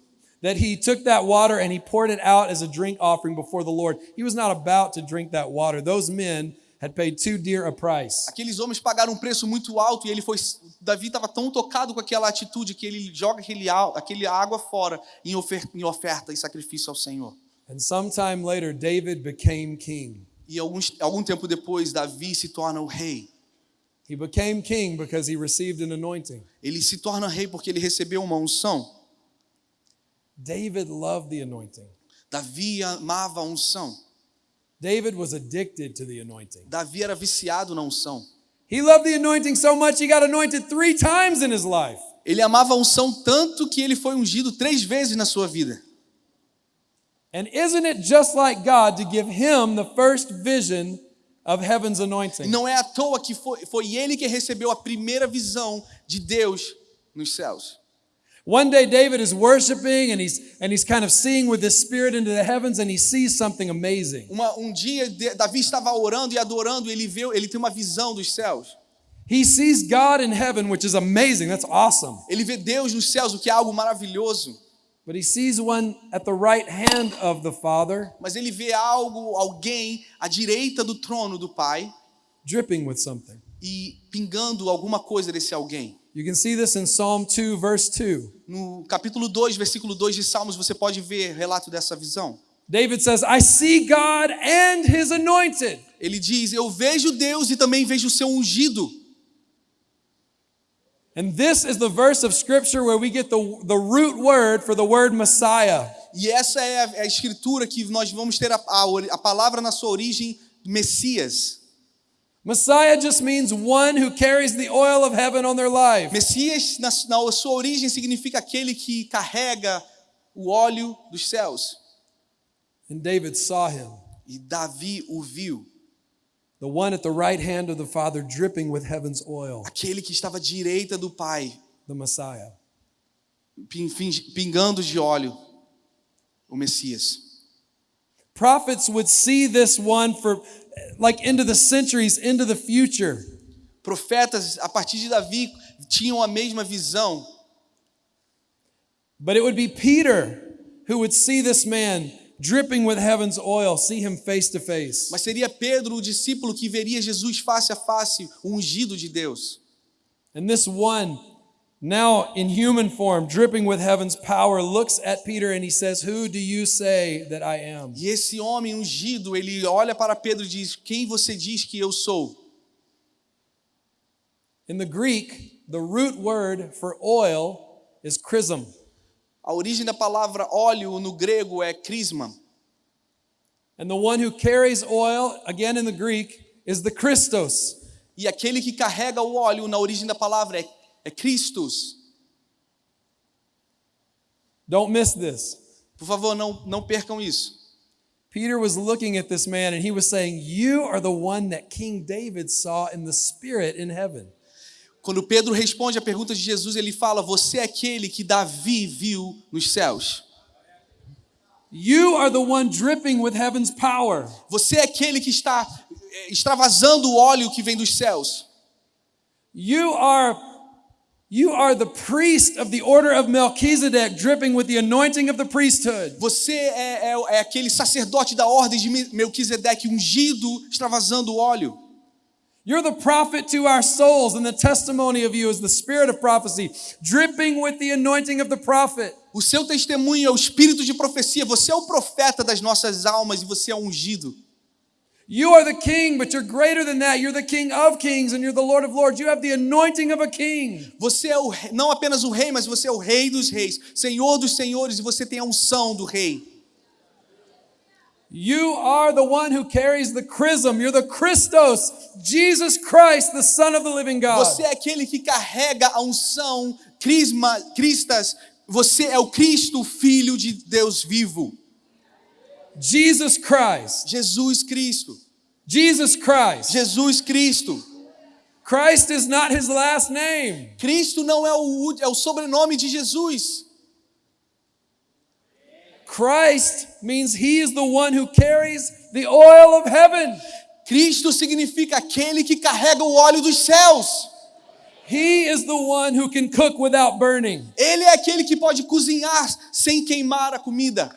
that he took that water and he poured it out as a drink offering before the Lord. He was not about to drink that water. Those men had paid too dear a price. Aqueles homens pagaram um preço muito alto e ele foi Davi estava tão tocado com aquela atitude que ele joga aquele, aquele água fora em oferta, em oferta e sacrifício ao Senhor. And sometime later, David became king. E alguns, algum tempo depois, Davi se torna o rei. He became king because he received an anointing. Ele se torna rei porque ele recebeu uma unção. David loved the anointing. Davi amava a unção. David was addicted to the anointing. Davi era viciado na unção. He loved the anointing so much he got anointed three times in his life. Ele amava a unção tanto que ele foi ungido três vezes na sua vida. And isn't it just like God to give him the first vision of heaven's anointing? Não é à toa que foi, foi ele que recebeu a primeira visão de Deus nos céus. One day David is worshiping and he's and he's kind of seeing with his spirit into the heavens and he sees something amazing. Uma- um dia Davi estava orando e adorando, e ele vê, ele tem uma visão dos céus. He sees God in heaven, which is amazing. That's awesome. Ele vê Deus nos céus, o que é algo maravilhoso. But he sees one at the right hand of the Father Mas ele vê algo, alguém à direita do trono do Pai dripping with something. e pingando alguma coisa desse alguém. You can see this in Psalm 2 verse 2. No capítulo 2, versículo 2 de Salmos, você pode ver relato dessa visão. David says, "I see God and his anointed." Ele diz: Eu vejo Deus e também vejo o seu ungido. And this is the verse of scripture where we get the, the root word for the word Messiah. E essa é a, a escritura que nós vamos ter a, a, a palavra na sua origem, Messias. Messiah just means one who carries the oil of heaven on their life. Messias, na, na sua origem, significa aquele que carrega o óleo dos céus. And David saw him, E Davi o viu, the one at the right hand of the Father dripping with heaven's oil, aquele que estava à direita do Pai, the Messiah. pingando de óleo, o Messias. Prophets would see this one for like into the centuries, into the future. Profetas, a partir de Davi, tinham a mesma visão, But it would be Peter who would see this man dripping with heaven's oil, see him face to face. mas seria Pedro, o discípulo, que veria Jesus face a face, ungido de Deus. And this one, now in human form, dripping with heaven's power, looks at Peter and he says, Who do you say that I am? E esse homem ungido, ele olha para Pedro e diz: Quem você diz que eu sou? In the Greek, the root word for oil is chrism. A origem da palavra óleo no grego é crisma. And the one who carries oil, again in the Greek, is the Christos. E aquele que carrega o óleo na origem da palavra é, é Christus. Don't miss this. Por favor, não, não percam isso. Peter was looking at this man and he was saying, You are the one that King David saw in the Spirit in heaven. Quando Pedro responde à pergunta de Jesus, ele fala: Você é aquele que Davi viu nos céus. You are the one dripping with heaven's power. Você é aquele que está eh, extravasando o óleo que vem dos céus. You are you are the priest of the order of Melchizedek dripping with the anointing of the priesthood. Você é, é- é aquele sacerdote da ordem de Me- Melquisedeque, ungido, extravasando óleo. You're the prophet to our souls, and the testimony of you is the spirit of prophecy, dripping with the anointing of the prophet. O seu testemunho é o espírito de profecia. Você é o profeta das nossas almas e você é ungido. You are the king, but you're greater than that. You're the king of kings and you're the Lord of lords. You have the anointing of a king. Você é o, não apenas o rei, mas você é o rei dos reis, senhor dos senhores e você tem a unção do rei. You are the one who carries the chrism. You're the Christos, Jesus Christ, the Son of the living God. Você é aquele que carrega a unção, crisma, cristas. Você é o Cristo, filho de Deus vivo. Jesus Christ. Jesus Cristo. Jesus Christ. Jesus Cristo. Christ is not his last name. Cristo não é o, é o sobrenome de Jesus. Christ means he is the one who carries the oil of heaven. Cristo significa aquele que carrega o óleo dos céus. He is the one who can cook without burning. Ele é aquele que pode cozinhar sem queimar a comida.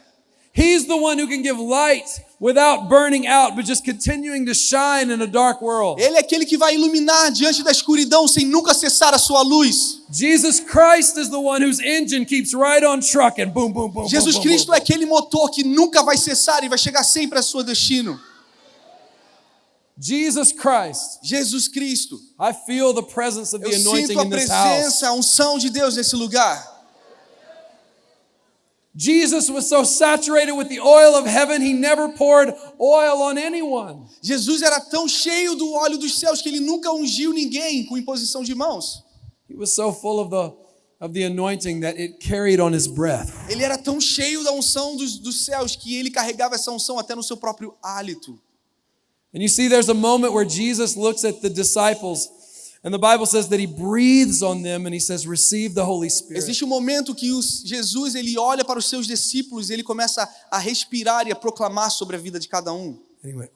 He's the one who can give light without burning out, but just continuing to shine in a dark world. Ele é aquele que vai iluminar diante da escuridão sem nunca cessar a sua luz. Jesus Christ is the one whose engine keeps right on trucking. Boom, boom, boom. Jesus Cristo é aquele motor que nunca vai cessar e vai chegar sempre ao seu destino. Jesus Christ. Jesus Cristo. I feel the presence of Eu the anointing sinto a in this house. presença, a unção de Deus nesse lugar. Jesus was so saturated with the oil of heaven, he never poured oil on anyone. Jesus era tão cheio do óleo dos céus que ele nunca ungiu ninguém com imposição de mãos. He was so full of the of the anointing that it carried on his breath. Ele era tão cheio da unção dos, dos céus que ele carregava essa unção até no seu próprio hálito. And you see, there's a moment where Jesus looks at the disciples, and the Bible says that he breathes on them and he says, Receive the Holy Spirit. Existe um momento que os, Jesus ele olha para os seus discípulos e ele começa a respirar e a proclamar sobre a vida de cada um, went,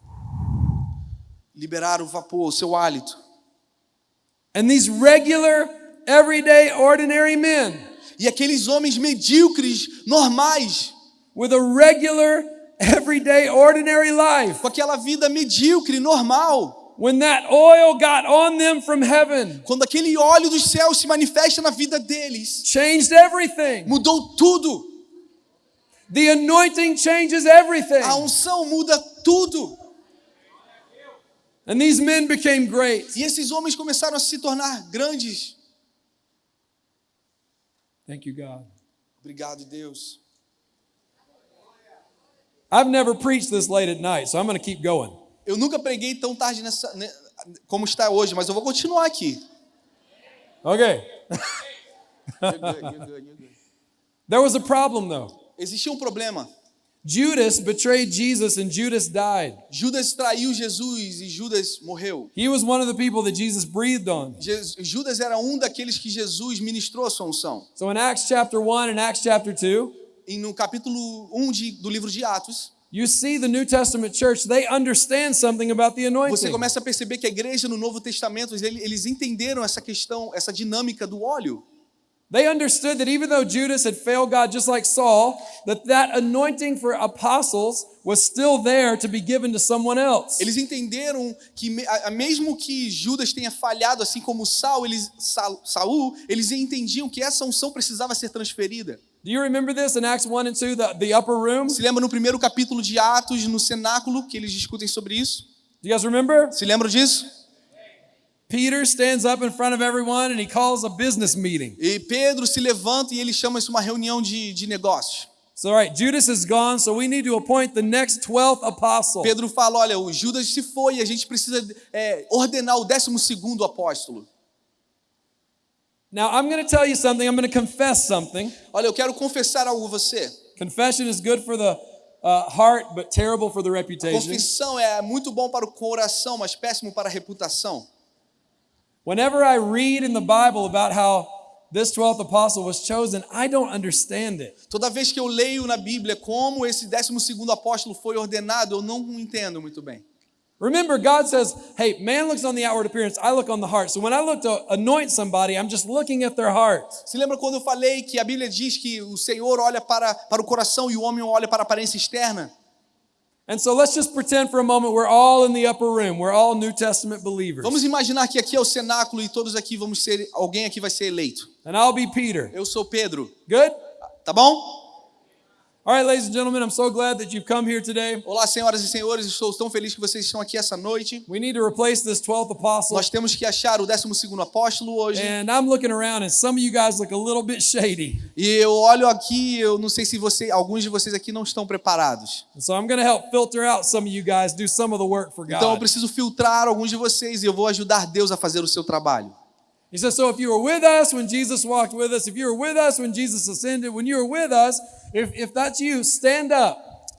liberar o vapor, o seu hálito. And these regular, everyday, ordinary men E aqueles homens medíocres, normais, with a regular, everyday, ordinary life, com aquela vida medíocre, normal, when that oil got on them from heaven, quando aquele óleo dos céus se manifesta na vida deles, changed everything. mudou tudo. The anointing changes everything. A unção muda tudo. And these men became great. E esses homens começaram a se tornar grandes. Thank you, God. Obrigado, Deus. I've never preached this late at night, so I'm going to keep going. Eu nunca preguei tão tarde nessa, né, como está hoje, mas eu vou continuar aqui. Okay. You're good, you're good, you're good. There was a problem, though. Existia um problema. Judas betrayed Jesus and Judas died. Judas traiu Jesus e Judas morreu. He was one of the people that Jesus breathed on. Judas era um daqueles que Jesus ministrou a sua unção. So in Acts chapter 1 and Acts chapter 2, E no capítulo 1 de, do livro de Atos, you see the New Testament church, they understand something about the você anointing. começa a perceber que a igreja no Novo Testamento, ele- eles entenderam essa questão, essa dinâmica do óleo. They understood that even though Judas had failed God just like Saul, that that anointing for apostles was still there to be given to someone else. Eles entenderam que mesmo que Judas tenha falhado, assim como Saul, eles, Sa- Saul, eles entendiam que essa unção precisava ser transferida. Do you remember this in Acts 1 and 2, the, the upper room? Se lembra no primeiro capítulo de Atos, no cenáculo, que eles discutem sobre isso? Do you guys remember? Se lembram disso? Peter stands up in front of everyone and he calls a business meeting. E Pedro se levanta e ele chama isso uma reunião de, de negócios. So, all right, Judas is gone, so we need to appoint the next 12th apostle. Pedro fala: olha, o Judas se foi e a gente precisa é, ordenar o 12 segundo apóstolo. Now, I'm going to tell you something. I'm going to confess something. Olha, eu quero confessar algo a você. Confession is good for the uh, heart, but terrible for the reputation. Confissão é muito bom para o coração, mas péssimo para a reputação. Whenever I read in the Bible about how this 12th apostle was chosen, I don't understand it. Toda vez que eu leio na Bíblia como esse 12 segundo apóstolo foi ordenado, eu não entendo muito bem. Remember, God says, hey, man looks on the outward appearance, I look on the heart. So when I look to anoint somebody, I'm just looking at their heart. Se lembra quando eu falei que a Bíblia diz que o Senhor olha para, para o coração e o homem olha para a aparência externa? And so let's just pretend for a moment we're all in the upper room. We're all New Testament believers. Vamos imaginar que aqui é o cenáculo e todos aqui vamos ser, alguém aqui vai ser eleito. And I'll be Peter. Eu sou Pedro, Good? tá bom? All right, ladies and gentlemen, I'm so glad that you've come here today. Olá, senhoras e senhores, estou tão feliz que vocês estão aqui essa noite. We need to replace this 12th apostle. Nós temos que achar o 12º apóstolo hoje. And I'm looking around, and some of you guys look a little bit shady. E eu olho aqui, eu não sei se você, alguns de vocês aqui não estão preparados. So I'm going to help filter out some of you guys, do some of the work for Então eu God. preciso filtrar alguns de vocês e eu vou ajudar Deus a fazer o seu trabalho. He says, So if you were with us when Jesus walked with us, if you were with us when Jesus ascended, when you were with us, if, if that's you, stand up.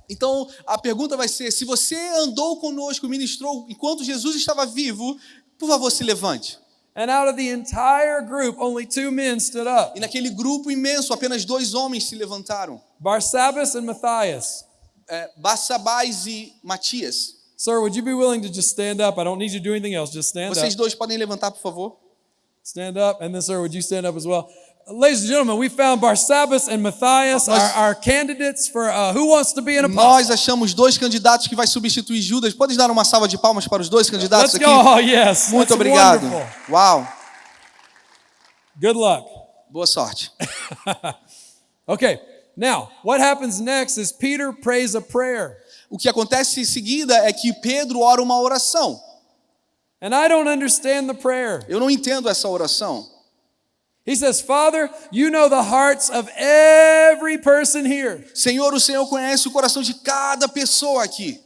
Então a pergunta vai ser: se você andou conosco, ministrou enquanto Jesus estava vivo, por favor se levante. And out of the entire group, only two men stood up E naquele grupo imenso, apenas dois homens se levantaram: Barsabbas and Matthias. é, Barsabás e Matias. Sir, would you be willing to just stand up? I don't need you to do anything else. Just stand Vocês up. dois podem levantar, por favor? Stand up. And then, sir, would you stand up as well? Ladies and gentlemen, we found Barsabbas and Matthias, our, Nós- our candidates for uh, who wants to be an apostle. Nós achamos dois candidatos que vai substituir Judas. Pode dar uma salva de palmas para os dois candidatos Let's aqui? go. Oh, yes. Muito That's obrigado. wonderful. Uau, Good luck. boa sorte. Okay. Now, what happens next is Peter prays a prayer. O que acontece em seguida é que Pedro ora uma oração. And I don't understand the prayer. Eu não entendo essa oração. He says, Father, you know the hearts of every person here. Senhor, o Senhor conhece o coração de cada pessoa aqui.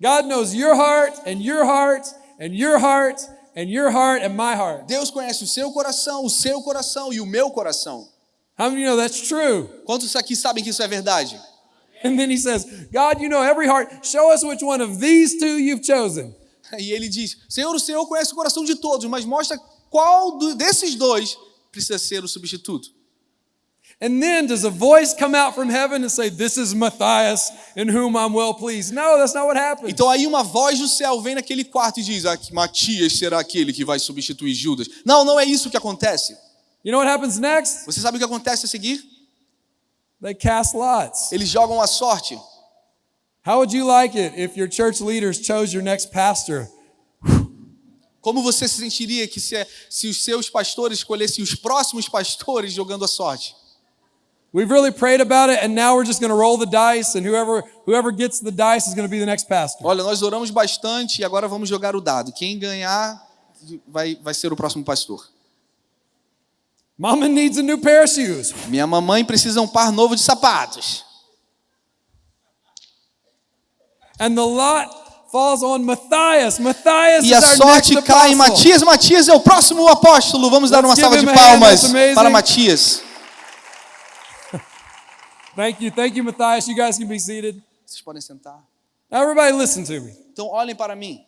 God knows your heart and your heart and your heart and your heart and my heart. Deus conhece o seu coração, o seu coração e o meu coração. How many of you know that's true? Quantos aqui sabem que isso é verdade? And then he says, God, you know every heart. Show us which one of these two you've chosen. E ele diz: Senhor, o Senhor conhece o coração de todos, mas mostra qual desses dois precisa ser o substituto. And then does a voice come out from heaven and say, This is Matthias in whom I'm well pleased? No, that's not what happened. Então aí uma voz do céu vem naquele quarto e diz: ah, Matias será aquele que vai substituir Judas. Não, não é isso que acontece. You know what happens next? Você sabe o que acontece a seguir? They cast lots. Eles jogam a sorte. How would you like it if your church leaders chose your next pastor? Como você se sentiria que se, se os seus pastores escolhessem os próximos pastores jogando a sorte? We've really prayed about it, and now we're just going to roll the dice, and whoever whoever gets the dice is going to be the next pastor. Olha, nós oramos bastante e agora vamos jogar o dado. Quem ganhar vai, vai ser o próximo pastor. Mama needs a new pair of shoes. Minha mamãe precisa um par novo de sapatos. And the lot falls on Matthias. Matthias E is a sorte next cai em apostle. Matias. Matias é o próximo apóstolo. Vamos dar Let's uma give salva de palmas para Matias. Thank you, thank you, Matthias. You guys can be seated. Vocês podem sentar. Now, everybody, listen to me. Então olhem para mim.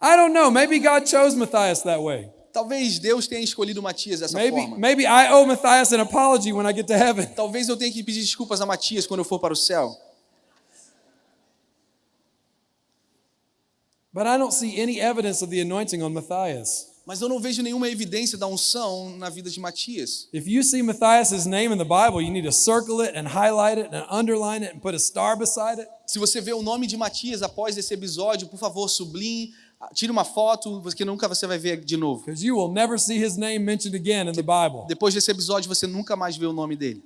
I don't know. Maybe God chose Matthias that way. Talvez Deus tenha escolhido Matias dessa Maybe, forma. maybe I owe Matthias an apology when I get to heaven. Talvez eu tenha que pedir desculpas a Matias quando eu for para o céu. But I don't see any evidence of the anointing on Matthias. Mas eu não vejo nenhuma evidência da unção na vida de Matias. If you see Matthias' name in the Bible, you need to circle it and highlight it and underline it and put a star beside it. Se você vê o nome de Matias após esse episódio, por favor, sublinhe, tire uma foto, porque nunca você vai ver de novo. Because you will never see his name mentioned again in the Bible. Depois desse episódio, você nunca mais vê o nome dele.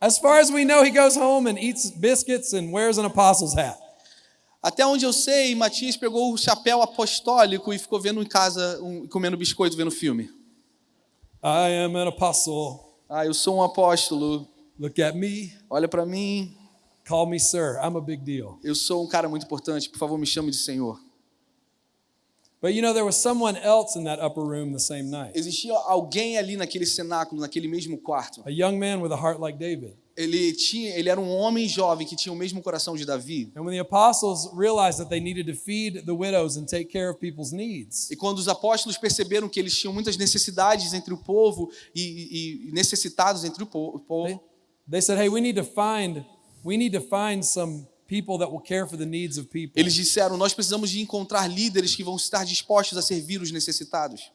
As far as we know, he goes home and eats biscuits and wears an apostle's hat. Até onde eu sei, Matias pegou o chapéu apostólico e ficou vendo em casa, um, comendo biscoito, vendo filme. I am an apostle. Ah, eu sou um apóstolo. Look at me. Olha para mim. Call me sir. I'm a big deal. Eu sou um cara muito importante. Por favor, me chame de Senhor. But you know, there was someone else in that upper room the same night. Existia alguém ali naquele cenáculo, naquele mesmo quarto. A young man with a heart like David. Ele tinha, ele era um homem jovem que tinha o mesmo coração de Davi. And when the apostles realized that they needed to feed the widows and take care of people's needs, E quando os apóstolos perceberam que eles tinham muitas necessidades entre o povo e, e- necessitados entre o po- o they, povo, they said, "Hey, we need to find we need to find some people that will care for the needs of people." eles disseram: Nós precisamos de encontrar líderes que vão estar dispostos a servir os necessitados.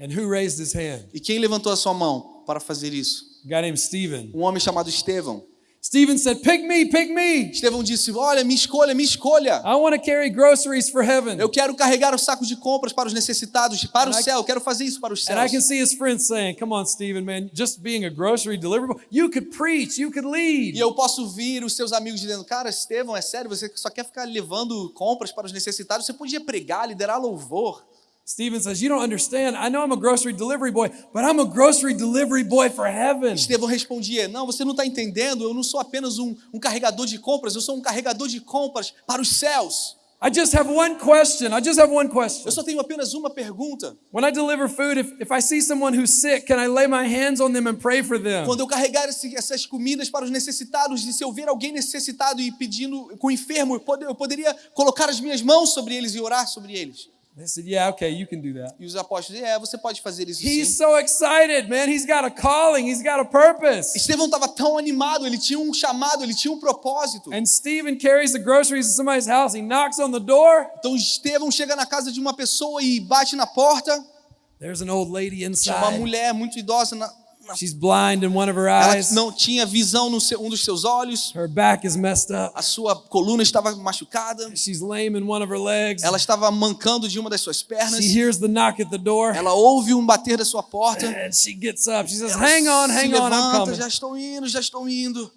And who raised his hand? E quem levantou a sua mão para fazer isso? A guy named Stephen. Um homem chamado Estevão. Stephen said, "Pick me, pick me. Estevão disse: Olha, me escolha, me escolha. I want to carry groceries for heaven." Eu quero carregar o saco de compras para os necessitados, para o And I- céu. Eu quero fazer isso para os And I can céus. see his friends saying, "Come on, Stephen, man, just being a grocery delivery you could preach, you could lead." E eu posso vir os seus amigos dizendo: Cara, Estevão, é sério? Você só quer ficar levando compras para os necessitados? Você podia pregar, liderar louvor. Stephen says, You don't understand. I know I'm a grocery delivery boy, but I'm a grocery delivery boy for heaven. Estevão respondia: Não, você não está entendendo. Eu não sou apenas um, um carregador de compras, eu sou um carregador de compras para os céus. I just have one question. I just have one question. Eu só tenho apenas uma pergunta. When I deliver food, if, if I see someone who's sick, can I lay my hands on them and pray for them? Quando eu carregar esse- essas comidas para os necessitados, e se eu ver alguém necessitado e pedindo com enfermo, eu pode- eu poderia colocar as minhas mãos sobre eles e orar sobre eles. They said, Yeah, okay, you can do that. E os apóstolos, é, você pode fazer isso He's sim. so excited, man. He's got a calling, he's got a purpose. Estevão estava tão animado, ele tinha um chamado, ele tinha um propósito. And Stephen carries the groceries to somebody's house. He knocks on the door. Então Estevão chega na casa de uma pessoa e bate na porta. There's an old lady Tinha uma inside. mulher muito idosa, na, na- She's blind in one of her ela eyes. não tinha visão no seu, um dos seus olhos. Her back is messed up. A sua coluna estava machucada. She's lame in one of her legs. Ela estava mancando de uma das suas pernas. She hears the knock at the door. Ela ouve um bater da sua porta. And she gets up. She says, Ela Hang on, hang on, I'm levanta, coming. já estou indo, já estou indo.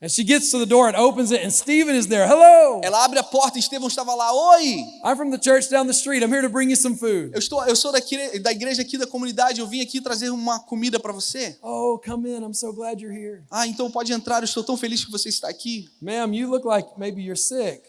And she gets to the door and opens it, and Stephen is there. Hello. Ela abre a porta e Estevão estava lá. Oi! I'm from the church down the street. I'm here to bring you some food. Eu, estou, eu sou daqui, da igreja aqui da comunidade, eu vim aqui trazer uma comida para você. Oh, come in. I'm so glad you're here. Ah, então pode entrar, eu estou tão feliz que você está aqui. Ma'am, you look like maybe you're sick.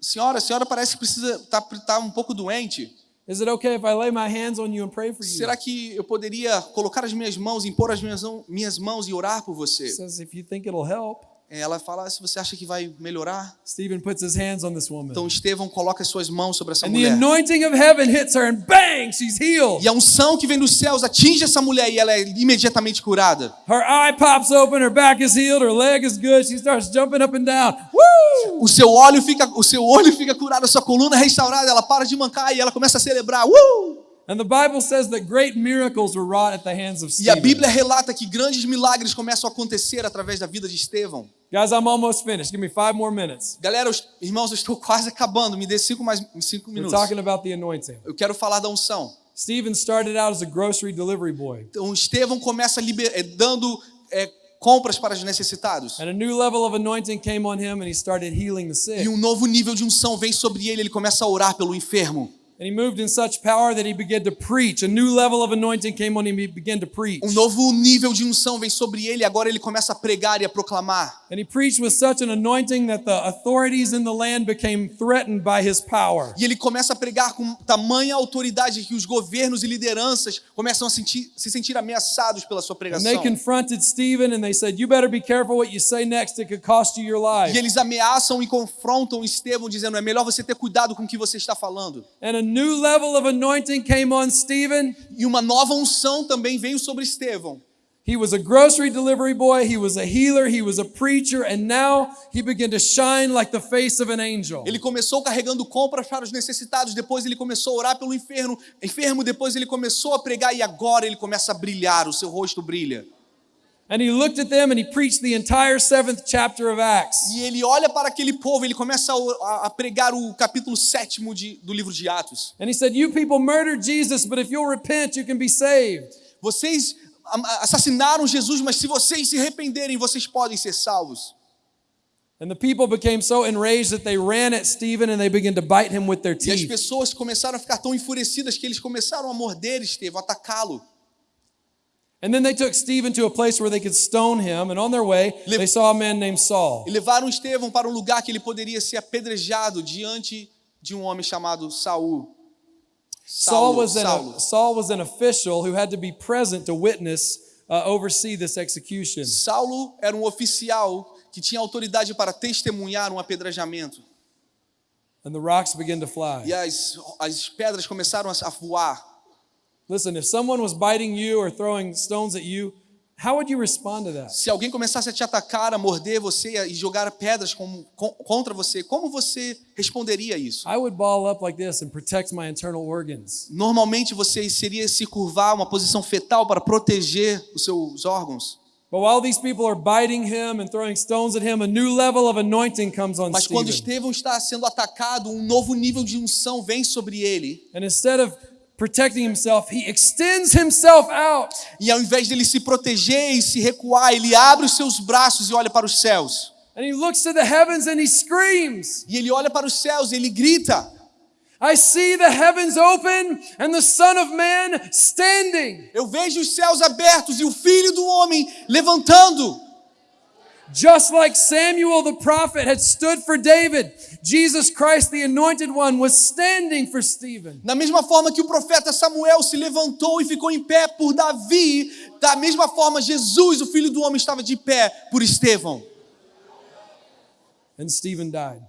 Senhora, a senhora parece que precisa estar tá, tá um pouco doente. Is it okay if I lay my hands on you and pray for you? Será que eu poderia colocar as minhas mãos, impor as minhas, minhas mãos e orar por você? says, if you think it'll help. Ela fala, se você acha que vai melhorar. Stephen puts his hands on this woman. Então Estevão coloca as suas mãos sobre essa And the mulher. anointing of heaven hits her, and bang, she's healed. E a unção que vem dos céus atinge essa mulher e ela é imediatamente curada. Her eye pops open, her back is healed, her leg is good. She starts jumping up and down. Woo! O seu olho fica, o seu olho fica curado, a sua coluna é restaurada, ela para de mancar e ela começa a celebrar. Uh! And the Bible says that great miracles were wrought at the hands of E a. Bíblia relata que grandes milagres começam a acontecer através da vida de Estevão. Guys, I'm almost finished. Give me five more minutes. Galera, os- irmãos, eu estou quase acabando. Me dê cinco mais cinco We're minutos. talking about the anointing. Eu quero falar da unção. Stephen started out as a grocery delivery boy. Então Estevão começa liber- eh, dando eh, compras para os necessitados. And a new level of anointing came on him, and he started healing the sick. E um novo nível de unção vem sobre ele. Ele começa a orar pelo enfermo. And he moved in such power that he began to preach. A new level of anointing came on him. He began to preach. Um novo nível de unção vem sobre ele. Agora ele começa a pregar e a proclamar. And he preached with such an anointing that the authorities in the land became threatened by his power. E ele começa a pregar com tamanha autoridade que os governos e lideranças começam a sentir- se sentir ameaçados pela sua And pregação. they confronted Stephen and they said, You better be careful what you say next. It could cost you your life. E eles ameaçam e confrontam Estevão, dizendo: é melhor você ter cuidado com o que você está falando. And new level of anointing came on Stephen. E uma nova unção também veio sobre Estevão. He was a grocery delivery boy, he was a healer, he was a preacher, and now he began to shine like the face of an angel. Ele começou carregando compras para os necessitados, depois ele começou a orar pelo enfermo, enfermo, depois ele começou a pregar e agora ele começa a brilhar, o seu rosto brilha. And he looked at them and he preached the entire seventh chapter of Acts. E ele olha para aquele povo, ele começa a, a pregar o capítulo sétimo de, do livro de Atos. And he said, You people murdered Jesus, but if you'll repent, you can be saved. Vocês am- assassinaram Jesus, mas se vocês se arrependerem, vocês podem ser salvos. And the people became so enraged that they ran at Stephen and they began to bite him with their E as teeth. pessoas começaram a ficar tão enfurecidas que eles começaram a morder Estevão, atacá-lo. And then they took Stephen to a place where they could stone him. And on their way, they saw a man named Saul. E levaram Estevão para um lugar que ele poderia ser apedrejado diante de um homem chamado Saul. Saul was, an. Saul was an official who had to be present to witness, uh, oversee this execution. Saulo era um oficial que tinha autoridade para testemunhar um apedrejamento. And the rocks began to fly. E as, as pedras começaram a voar. Listen, if someone was biting you or throwing stones at you, how would you respond to that? Se alguém começasse a te atacar, a morder você e jogar pedras com- com- contra você, como você responderia a isso? I would ball up like this and protect my internal organs. Normalmente você seria se curvar uma posição fetal para proteger os seus órgãos. But while these people are biting him and throwing stones at him, a new level of anointing comes on Mas quando. Estevão está sendo atacado, um novo nível de unção vem sobre ele. And instead of protecting himself, he extends himself out. E ao invés dele se proteger e se recuar, ele abre os seus braços e olha para os céus. And he looks to the heavens and he screams. E ele olha para os céus e ele grita: I see the heavens open and the Son of Man standing. Eu vejo os céus abertos e o filho do homem levantando. Just like Samuel the prophet had stood for David, Jesus Christ, the anointed one, was standing for Stephen. Da mesma forma que o profeta Samuel se levantou e ficou em pé por Davi, da mesma forma Jesus, o filho do homem, estava de pé por Estevão. And Stephen died.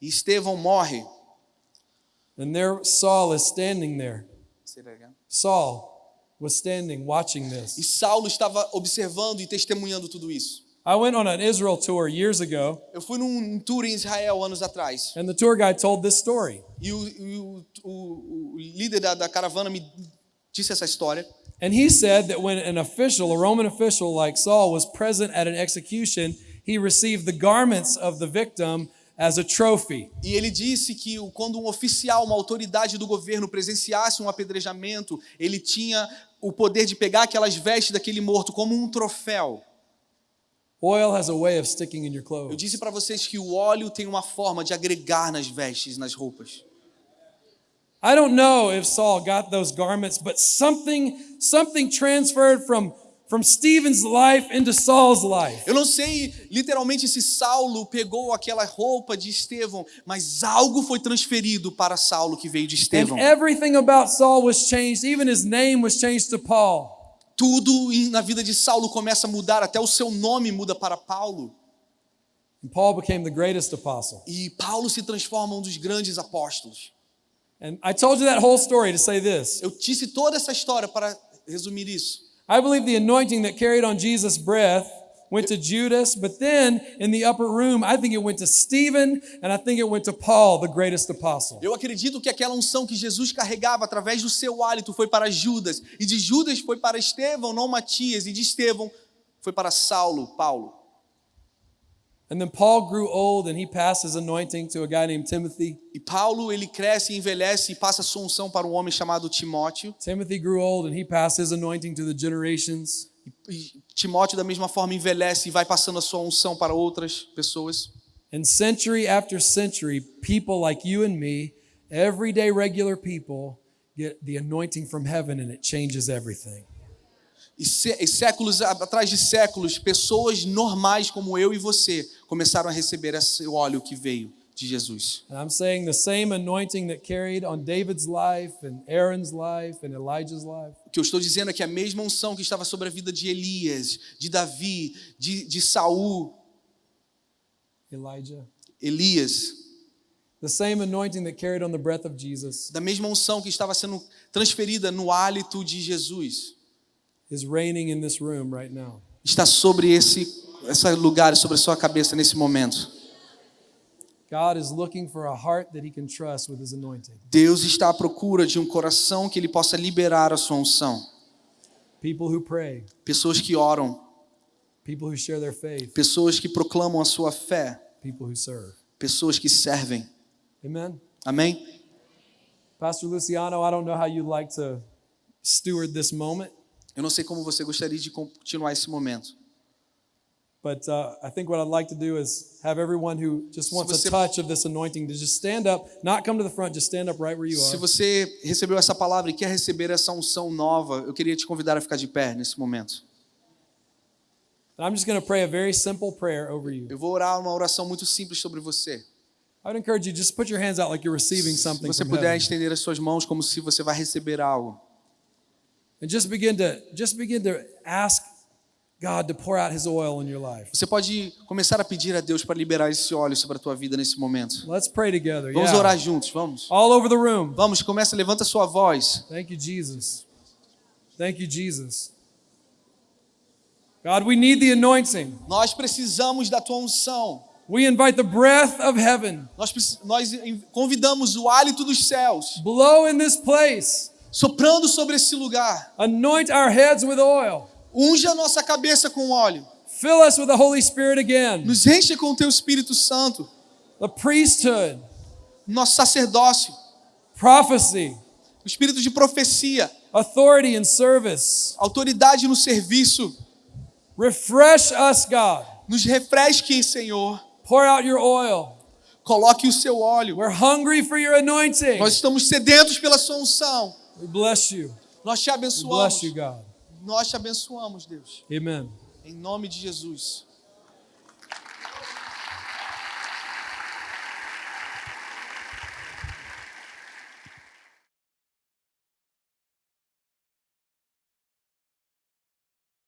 E Estevão morre. And there Saul is standing there. Saul was standing watching E this. Saulo estava observando e testemunhando tudo isso. I went on an Israel tour years ago, Eu fui num tour em Israel anos atrás. and the tour guide told this story. E o, e o, o- o líder da, da caravana me disse essa história. And he said that when an official, a Roman official like Saul, was present at an execution, he received the garments of the victim as a trophy. E ele disse que quando um oficial, uma autoridade do governo presenciasse um apedrejamento, ele tinha o poder de pegar aquelas vestes daquele morto como um troféu. Eu disse para vocês que o óleo tem uma forma de agregar nas vestes, nas roupas. I don't know if Saul got those garments, but something something transferred from from Stephen's life into Saul's life. Eu não sei literalmente se Saulo pegou aquela roupa de Estevão, mas algo foi transferido para Saulo que veio de Estevão. And everything about Saul was changed. Even his name was changed to Paul. Tudo na vida de Saulo começa a mudar, até o seu nome muda para Paulo. And Paul became the greatest apostle. E Paulo se transforma um dos grandes apóstolos. And I told you that whole story to say this. Eu disse toda essa história para resumir isso. I believe the anointing that carried on Jesus' breath went to Judas, but then in the upper room, I think it went to Stephen, and I think it went to Paul, the greatest apostle. Eu acredito que aquela unção que Jesus carregava através do seu hálito foi para Judas, e de Judas foi para Estevão, não Matias, e de Estevão foi para Saulo, Paulo. And then Paul grew old and he passed his anointing to a guy named Timothy. E Paulo, ele cresce, envelhece e passa a sua unção para um homem chamado Timóteo. Timothy grew old and he passed his anointing to the generations. Timóteo, da mesma forma, envelhece e vai passando a sua unção para outras pessoas. And century after century, people like you and me, everyday regular people, get the anointing from heaven and it changes everything. E, sé- e séculos atrás de séculos, pessoas normais como eu e você começaram a receber esse óleo que veio de Jesus. And I'm saying the same anointing that carried on David's life and Aaron's life and Elijah's life. O que eu estou dizendo é que a mesma unção que estava sobre a vida de Elias, de Davi, de, de Saul, Elijah. Elias, The same anointing that carried on the breath of Jesus da mesma unção que estava sendo transferida no hálito de Jesus, is reigning in this room right now. está sobre esse, esse lugar, sobre a sua cabeça nesse momento. Deus está à procura de um coração que ele possa liberar a sua unção. People who pray, Pessoas que oram, people who share their faith, pessoas que proclamam a sua fé, people who serve. pessoas que servem. Amen. Amém? Pastor Luciano, I don't know how you'd like to steward this moment, Eu não sei como você gostaria de continuar esse momento. But uh, I think what I'd like to do is have everyone who just wants a você- touch of this anointing to just stand up, not come to the front, just stand up right where you Se are. você recebeu essa palavra e quer receber essa unção nova, eu queria te convidar a ficar de pé nesse momento. And I'm just going to pray a very simple prayer over you. Eu vou orar uma oração muito simples sobre você. I would encourage you just put your hands out like you're receiving Se something você from puder heaven. estender as suas mãos como se você vai receber algo. And just begin to just begin to ask God to pour out his oil in your life. Você pode começar a pedir a Deus para liberar esse óleo sobre a tua vida nesse momento. Let's pray together. Vamos yeah. orar juntos, vamos. All over the room. Vamos, começa, levanta a sua voz. Thank you, Jesus. Thank you, Jesus. God, we need the anointing. Nós precisamos da tua unção. We invite the breath of heaven. Nós, nós convidamos o hálito dos céus, Blow in this place. soprando sobre esse lugar. Anoint our heads with oil. Unja a nossa cabeça com óleo. Fill us with the Holy Spirit again. Nos enche com o teu Espírito Santo. The priesthood, Nosso sacerdócio. prophecy, O espírito de profecia. authority, and service. Autoridade no serviço. Refresh us, God. Nos refresque, Senhor. Pour out your oil. Coloque o seu óleo. We're hungry for your anointing. Nós estamos sedentos pela sua unção. We bless you. Nós te We abençoamos. bless you, God. Nós te abençoamos, Deus. Amen. Em nome de Jesus.